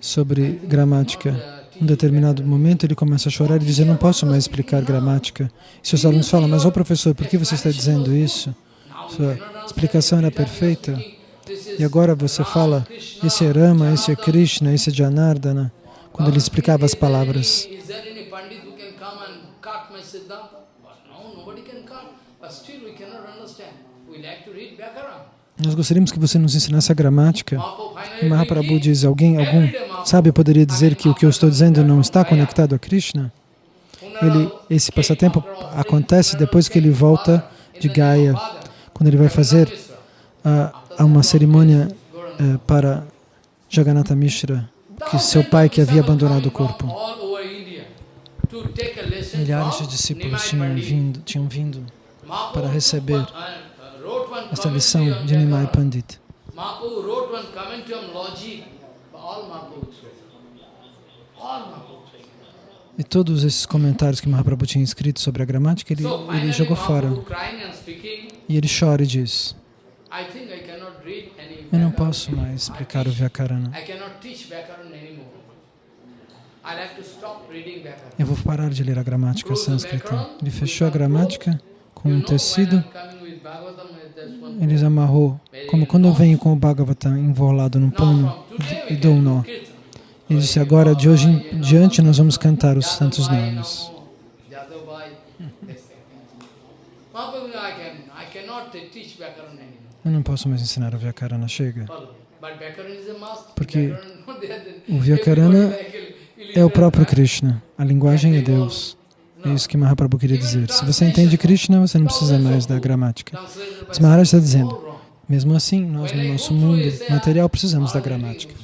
sobre gramática um determinado momento ele começa a chorar e diz, eu não posso mais explicar gramática. E seus alunos falam, mas ô oh, professor, por que você está dizendo isso? Sua explicação era perfeita. E agora você fala, esse é Rama, esse é Krishna, esse é Janardana, quando ele explicava as palavras. Nós gostaríamos que você nos ensinasse a gramática. Mahaprabhu diz, alguém, algum sábio poderia dizer que o que eu estou dizendo não está conectado a Krishna? Ele, esse passatempo acontece depois que ele volta de Gaia, quando ele vai fazer uh, uma cerimônia uh, para Jagannatha Mishra, que seu pai que havia abandonado o corpo. Milhares de discípulos tinham vindo, tinham vindo para receber esta lição de Nimai Pandit. E todos esses comentários que Mahaprabhu tinha escrito sobre a gramática, ele, ele jogou fora. E ele chora e diz, eu não posso mais explicar o Vyakarana. Eu vou parar de ler a gramática sânscrita. Ele fechou a gramática com um tecido, ele amarrou, como quando eu venho com o Bhagavatam enrolado num pano e dou um nó. Ele disse, agora de hoje em diante nós vamos cantar os santos nomes. Eu não posso mais ensinar o Vyakarana, chega. Porque *laughs* o Vyakarana é o próprio Krishna, a linguagem é Deus. É isso que Mahaprabhu queria dizer. Se você entende Krishna, você não precisa mais da gramática. Mas Maharaj está dizendo, mesmo assim, nós no nosso mundo material precisamos da gramática.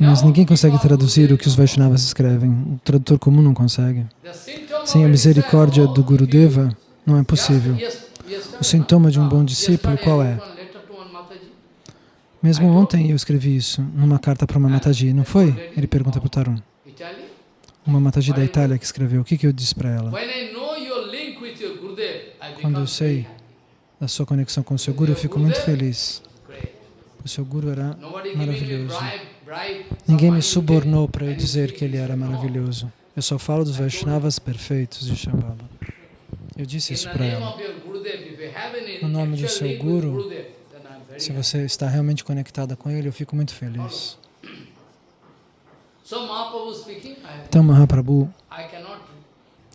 Mas ninguém consegue traduzir o que os Vaishnavas escrevem. O tradutor comum não consegue. Sem a misericórdia do Gurudeva, não é possível. O sintoma de um bom discípulo qual é? Mesmo ontem eu escrevi isso numa carta para uma Mataji, não foi? Ele pergunta para o Tarun. Uma Mataji da Itália que escreveu. O que, que eu disse para ela? Quando eu sei da sua conexão com o seu Guru, eu fico muito feliz. O seu Guru era maravilhoso. Ninguém me subornou para eu dizer que ele era maravilhoso. Eu só falo dos Vaishnavas perfeitos de Shambhala. Eu disse isso para ela. No nome do seu Guru, se você está realmente conectada com ele, eu fico muito feliz. Então Mahaprabhu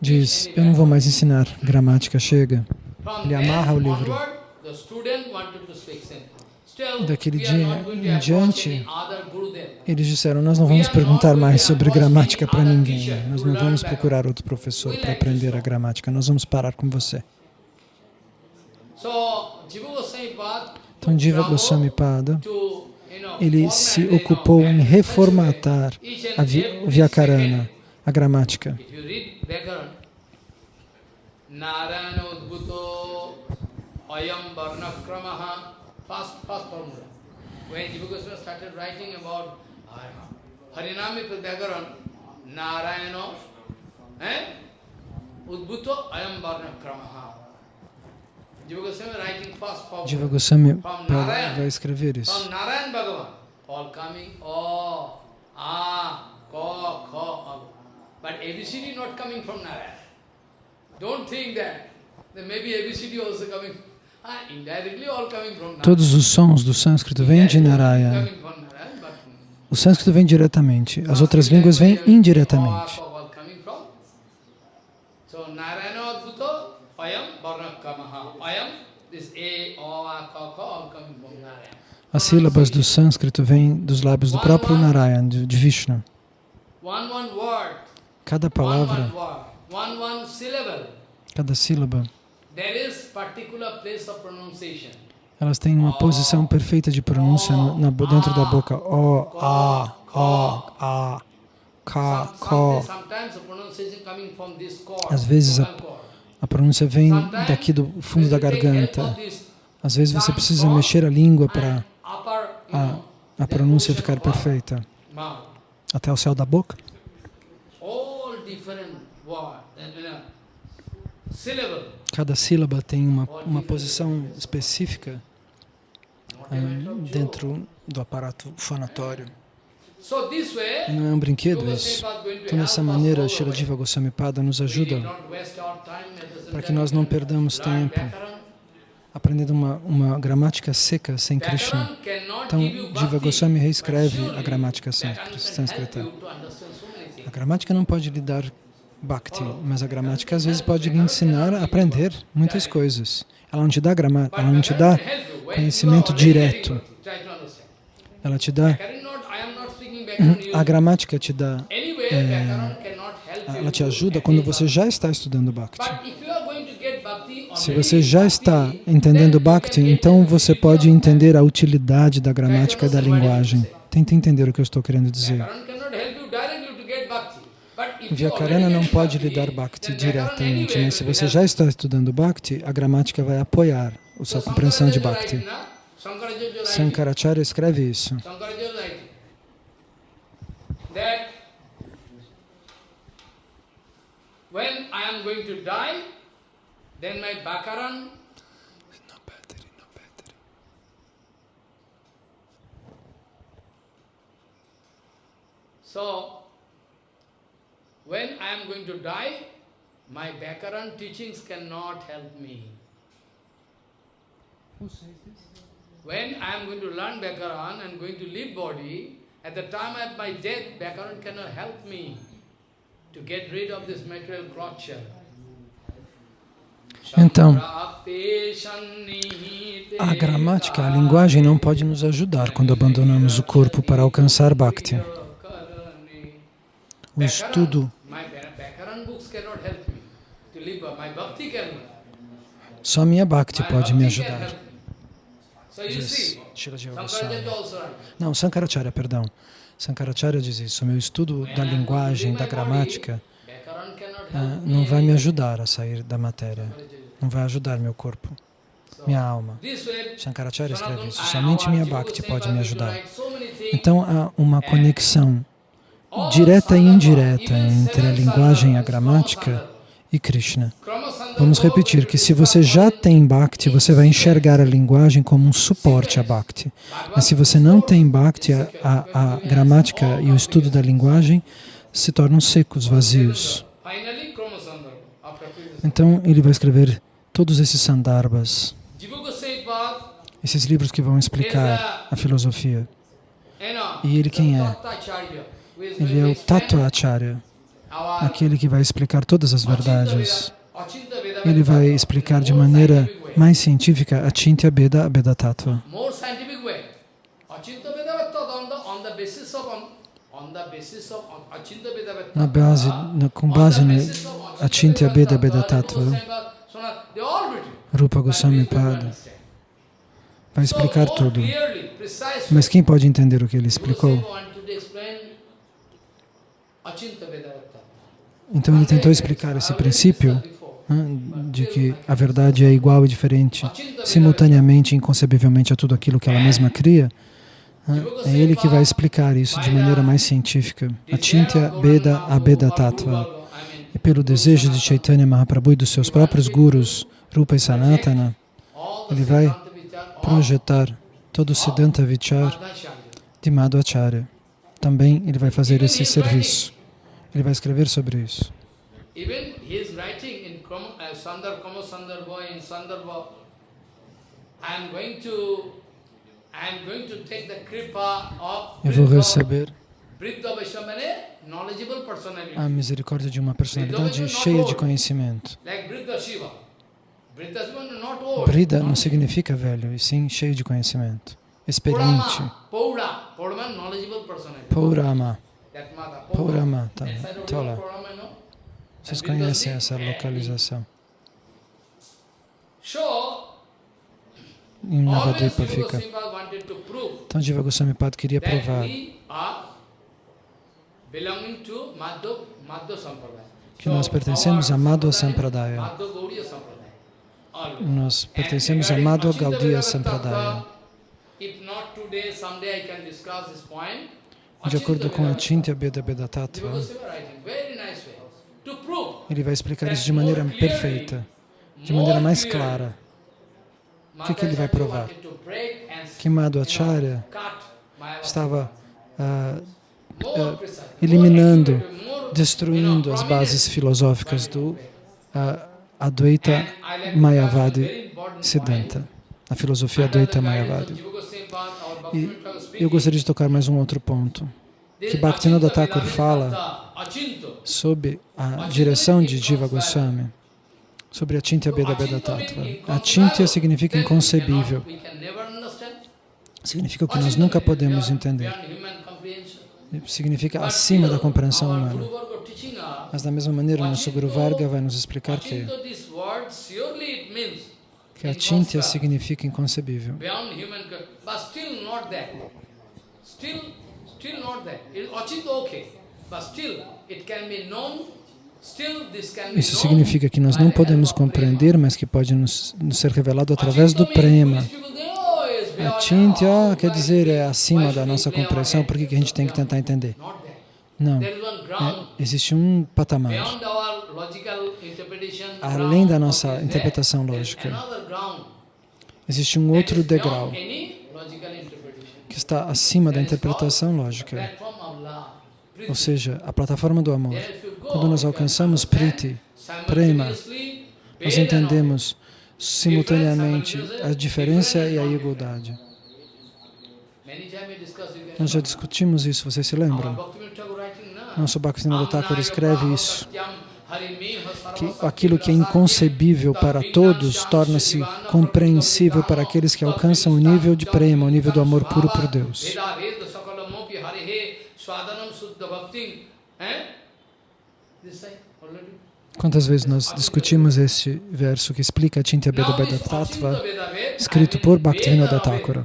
diz, eu não vou mais ensinar gramática, chega. Ele amarra o livro. Daquele dia em diante, eles disseram, nós não vamos perguntar mais sobre gramática para ninguém. Nós não vamos procurar outro professor para aprender a gramática. Nós vamos parar com você. Então, Jiva Goswami Pada, ele se ocupou em reformatar a Vyakarana, a gramática. Narayana Jiva Goswami Narayana, eh? Udbhuto Ayam Varnakramaha. Jiva Goswami vai escrever isso. Ah, ko, ko, but ABCD not coming from Narayan. Don't think that. There may be ABCD also coming Todos os sons do sânscrito vêm de Narayana. O sânscrito vem diretamente, as outras línguas vêm indiretamente. As sílabas do sânscrito vêm dos lábios do próprio Narayana, de Vishnu. Cada palavra, cada sílaba elas têm uma posição perfeita de pronúncia na, dentro da boca. O, A, O, A, K, Ko. Às vezes a, a pronúncia vem daqui do fundo da garganta. Às vezes você precisa mexer a língua para a, a pronúncia ficar perfeita. Até o céu da boca. Cada sílaba tem uma, uma posição específica é, dentro do aparato fonatório. Não é um brinquedo isso. Então, dessa maneira, Shira Jiva Goswami Pada nos ajuda. Para que nós não perdamos tempo aprendendo uma, uma gramática seca sem Krishna. Então, Jiva Goswami reescreve a gramática sânscrita. A gramática não pode lidar bhakti, mas a gramática às vezes pode lhe ensinar a aprender muitas coisas. Ela não te dá gramática, ela não te dá conhecimento direto. Ela te dá a gramática te dá é, ela te ajuda quando você já está estudando bhakti. Se você já está entendendo bhakti, então você pode entender a utilidade da gramática e da linguagem. Tenta entender o que eu estou querendo dizer. Vyakarana não pode lhe dar Bhakti diretamente, mas se você já está estudando Bhakti, a gramática vai apoiar a sua compreensão de Bhakti. Sankaracharya escreve isso. When I am going to die, then my Bakaran So, when I am going to die, my Bakaran teachings cannot help me. Who says this? When I am going to learn Bakaran and going to leave body, at the time of my death, Bakaran cannot help me to get rid of this material crotcher. Então, a gramática, a linguagem não pode nos ajudar quando abandonamos o corpo para alcançar Bhakti o estudo. Só minha Bhakti pode me ajudar. Diz Não, Sankaracharya, perdão. Sankaracharya diz isso. Meu estudo da linguagem, da gramática, ah, não vai me ajudar a sair da matéria. Não vai ajudar meu corpo, minha alma. Shankaracharya escreve isso. Somente minha Bhakti pode me ajudar. Então há uma conexão direta e indireta entre a linguagem e a gramática e Krishna. Vamos repetir que se você já tem Bhakti, você vai enxergar a linguagem como um suporte a Bhakti. Mas se você não tem Bhakti, a, a, a gramática e o estudo da linguagem se tornam secos, vazios. Então ele vai escrever todos esses sandarbas, esses livros que vão explicar a filosofia. E ele quem é? Ele é o Tattva Acharya, aquele que vai explicar todas as verdades. Ele vai explicar de maneira mais científica a Chintya Beda Abeda Tattva. Na base, na, com base no Achintya Beda Beda Tattva, Rupa Goswami Pada vai explicar tudo. Mas quem pode entender o que ele explicou? Então ele tentou explicar esse princípio né, de que a verdade é igual e diferente, simultaneamente inconcebivelmente a tudo aquilo que ela mesma cria. Né. É ele que vai explicar isso de maneira mais científica. Achintya Beda Abeda Tattva. E pelo desejo de Chaitanya Mahaprabhu e dos seus próprios gurus, Rupa e Sanatana, ele vai projetar todo o Siddhanta Vichar de Madhvacharya. Também ele vai fazer esse serviço. Ele vai escrever sobre isso. Eu vou receber a misericórdia de uma personalidade cheia de conhecimento. Brida não significa velho, e sim cheio de conhecimento, experiente. Purama. Purama, tá, tá. Vocês conhecem essa localização. Em Navadvipa fica. Então Jiva Goswami Pad queria provar que nós pertencemos a Madhva Sampradaya. Nós pertencemos a Madhva Gaudiya Sampradaya. De acordo com a Chintya Beda Beda Tattva, ele vai explicar isso de maneira perfeita, de maneira mais clara. O que, que ele vai provar? Que Madhvacharya estava uh, uh, eliminando, destruindo as bases filosóficas do uh, Advaita Mayavadi Siddhanta, a filosofia Advaita Mayavadi. E eu gostaria de tocar mais um outro ponto, que Bhaktivinoda Thakur fala sob a direção de Jiva Goswami, sobre a Chintya Beda Beda Tattva. A Chintya significa inconcebível, significa o que nós nunca podemos entender, significa acima da compreensão humana. Mas da mesma maneira, o nosso Guru Varga vai nos explicar que que a Chintya significa inconcebível. Isso significa que nós não podemos compreender, mas que pode nos, nos ser revelado através do prema. Achintya quer dizer é acima da nossa compreensão, por que, que a gente tem que tentar entender? Não. É, existe um patamar. Além da nossa interpretação lógica, existe um outro degrau que está acima da interpretação lógica, ou seja, a plataforma do amor. Quando nós alcançamos Priti, Prema, nós entendemos simultaneamente a diferença e a igualdade. Nós já discutimos isso, vocês se lembram? Nosso Bhaktivinoda Thakur escreve isso, que aquilo que é inconcebível para todos torna-se compreensível para aqueles que alcançam o nível de prema, o nível do amor puro por Deus. Quantas vezes nós discutimos este verso que explica Chintya Beda Beda Tattva, escrito por Bhaktivinoda Thakura?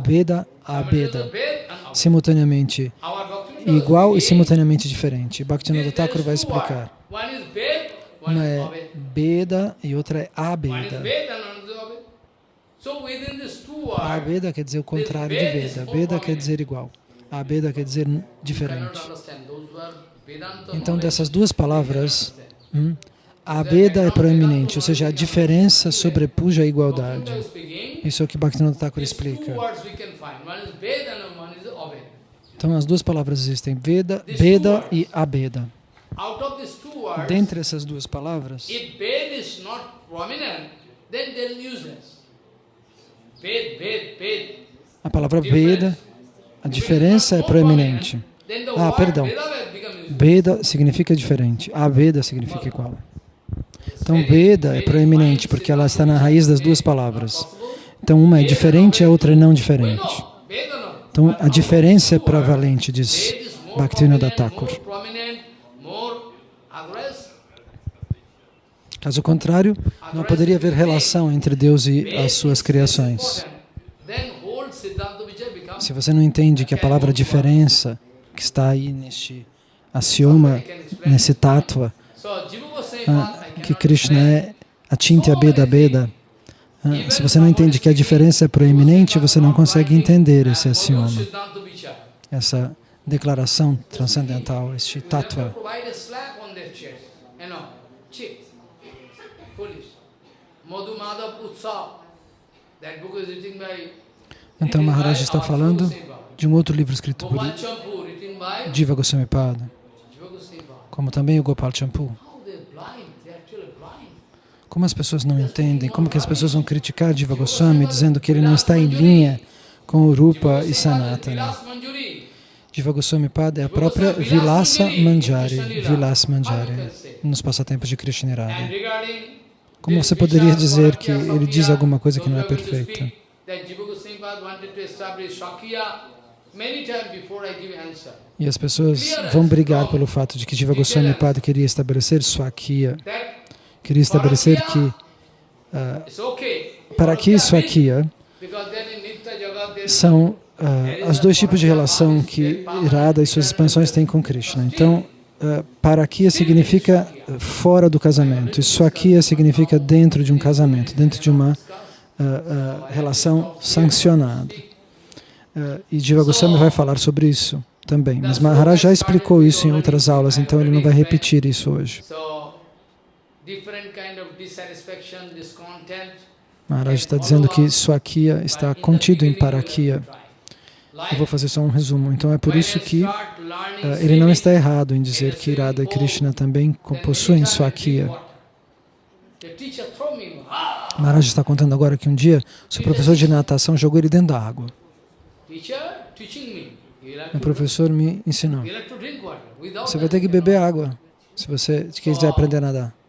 Veda a Beda, simultaneamente igual e simultaneamente diferente. Bhaktivinoda Thakura vai explicar. Uma é Beda e outra é Abeda. Abeda quer dizer o contrário de Veda. Veda quer dizer igual. Abeda quer dizer diferente. Então, dessas duas palavras, hum, a Veda é proeminente, ou seja, a diferença sobrepuja a igualdade. Isso é o que Bhaktivinoda Thakur explica. Então, as duas palavras existem, Veda, Veda e Abeda. Dentre essas duas palavras, a palavra Veda, a diferença é proeminente. Ah, perdão. Veda significa diferente, a Veda significa igual. Então, Veda é proeminente porque ela está na raiz das duas palavras. Então, uma é diferente e a outra é não diferente. Então, a diferença é prevalente, diz Bhaktivinoda Thakur. Caso contrário, não poderia haver relação entre Deus e as suas criações. Se você não entende que a palavra diferença, que está aí neste axioma, nesse tattva, ah, que Krishna é Achintya Beda Beda, ah, se você não entende que a diferença é proeminente, você não consegue entender esse axioma, essa declaração transcendental, este tattva. Então Maharaj está falando de um outro livro escrito por Diva Goswami Pada, como também o Gopal Champu. Como as pessoas não entendem, como que as pessoas vão criticar Diva Goswami dizendo que ele não está em linha com o Rupa e Sanatana. Diva Goswami Pada é a própria Vilasa Manjari, Vilas Manjari, nos passatempos de Krishna Radha. Como você poderia dizer que ele diz alguma coisa que não é perfeita? E as pessoas vão brigar pelo fato de que Jiva Goswami Pada queria estabelecer Swakya, queria estabelecer que uh, para que Swakya são uh, os dois tipos de relação que Irada e suas expansões têm com Krishna. Então, uh, Parakia significa fora do casamento, e Swakya significa dentro de um casamento, dentro de uma uh, relação sancionada. e Jiva Goswami vai falar sobre isso também, mas Maharaj já explicou isso em outras aulas, então ele não vai repetir isso hoje. Maharaj está dizendo que Swakya está contido em Parakia. Eu vou fazer só um resumo. Então é por isso que uh, ele não está errado em dizer que Radha e Krishna também possuem Swakya. Maharaj está contando agora que um dia seu professor de natação jogou ele dentro da água. O professor me ensinou. Você vai ter que beber água se você quiser aprender a nadar.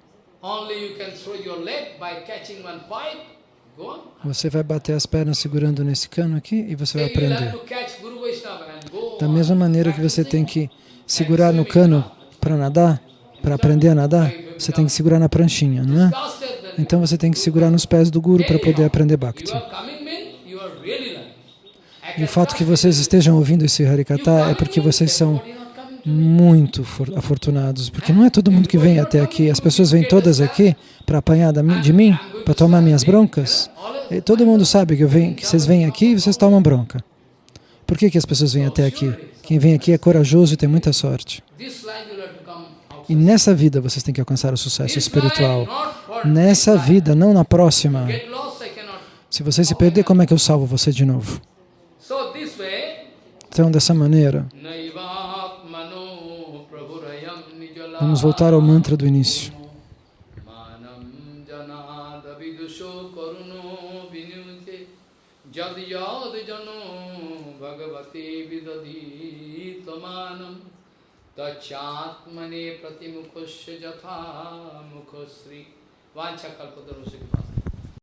Você vai bater as pernas segurando nesse cano aqui e você vai aprender. Da mesma maneira que você tem que segurar no cano para nadar, para aprender a nadar, você tem que segurar na pranchinha, não é? Então você tem que segurar nos pés do Guru para poder aprender Bhakti. E o fato que vocês estejam ouvindo esse Harikata é porque vocês são muito afortunados, porque não é todo mundo que vem até aqui. As pessoas vêm todas aqui para apanhar de mim, para tomar minhas broncas. E todo mundo sabe que, eu venho, que vocês vêm aqui e vocês tomam bronca. Por que, que as pessoas vêm até aqui? Quem vem aqui é corajoso e tem muita sorte. E nessa vida vocês têm que alcançar o sucesso espiritual. Nessa vida, não na próxima. Se você se perder, como é que eu salvo você de novo? Então, dessa maneira, vamos voltar ao mantra do início. तच्चात्मने प्रतिमुखस्य जथा मुखश्री वांछा कल्पतरुषि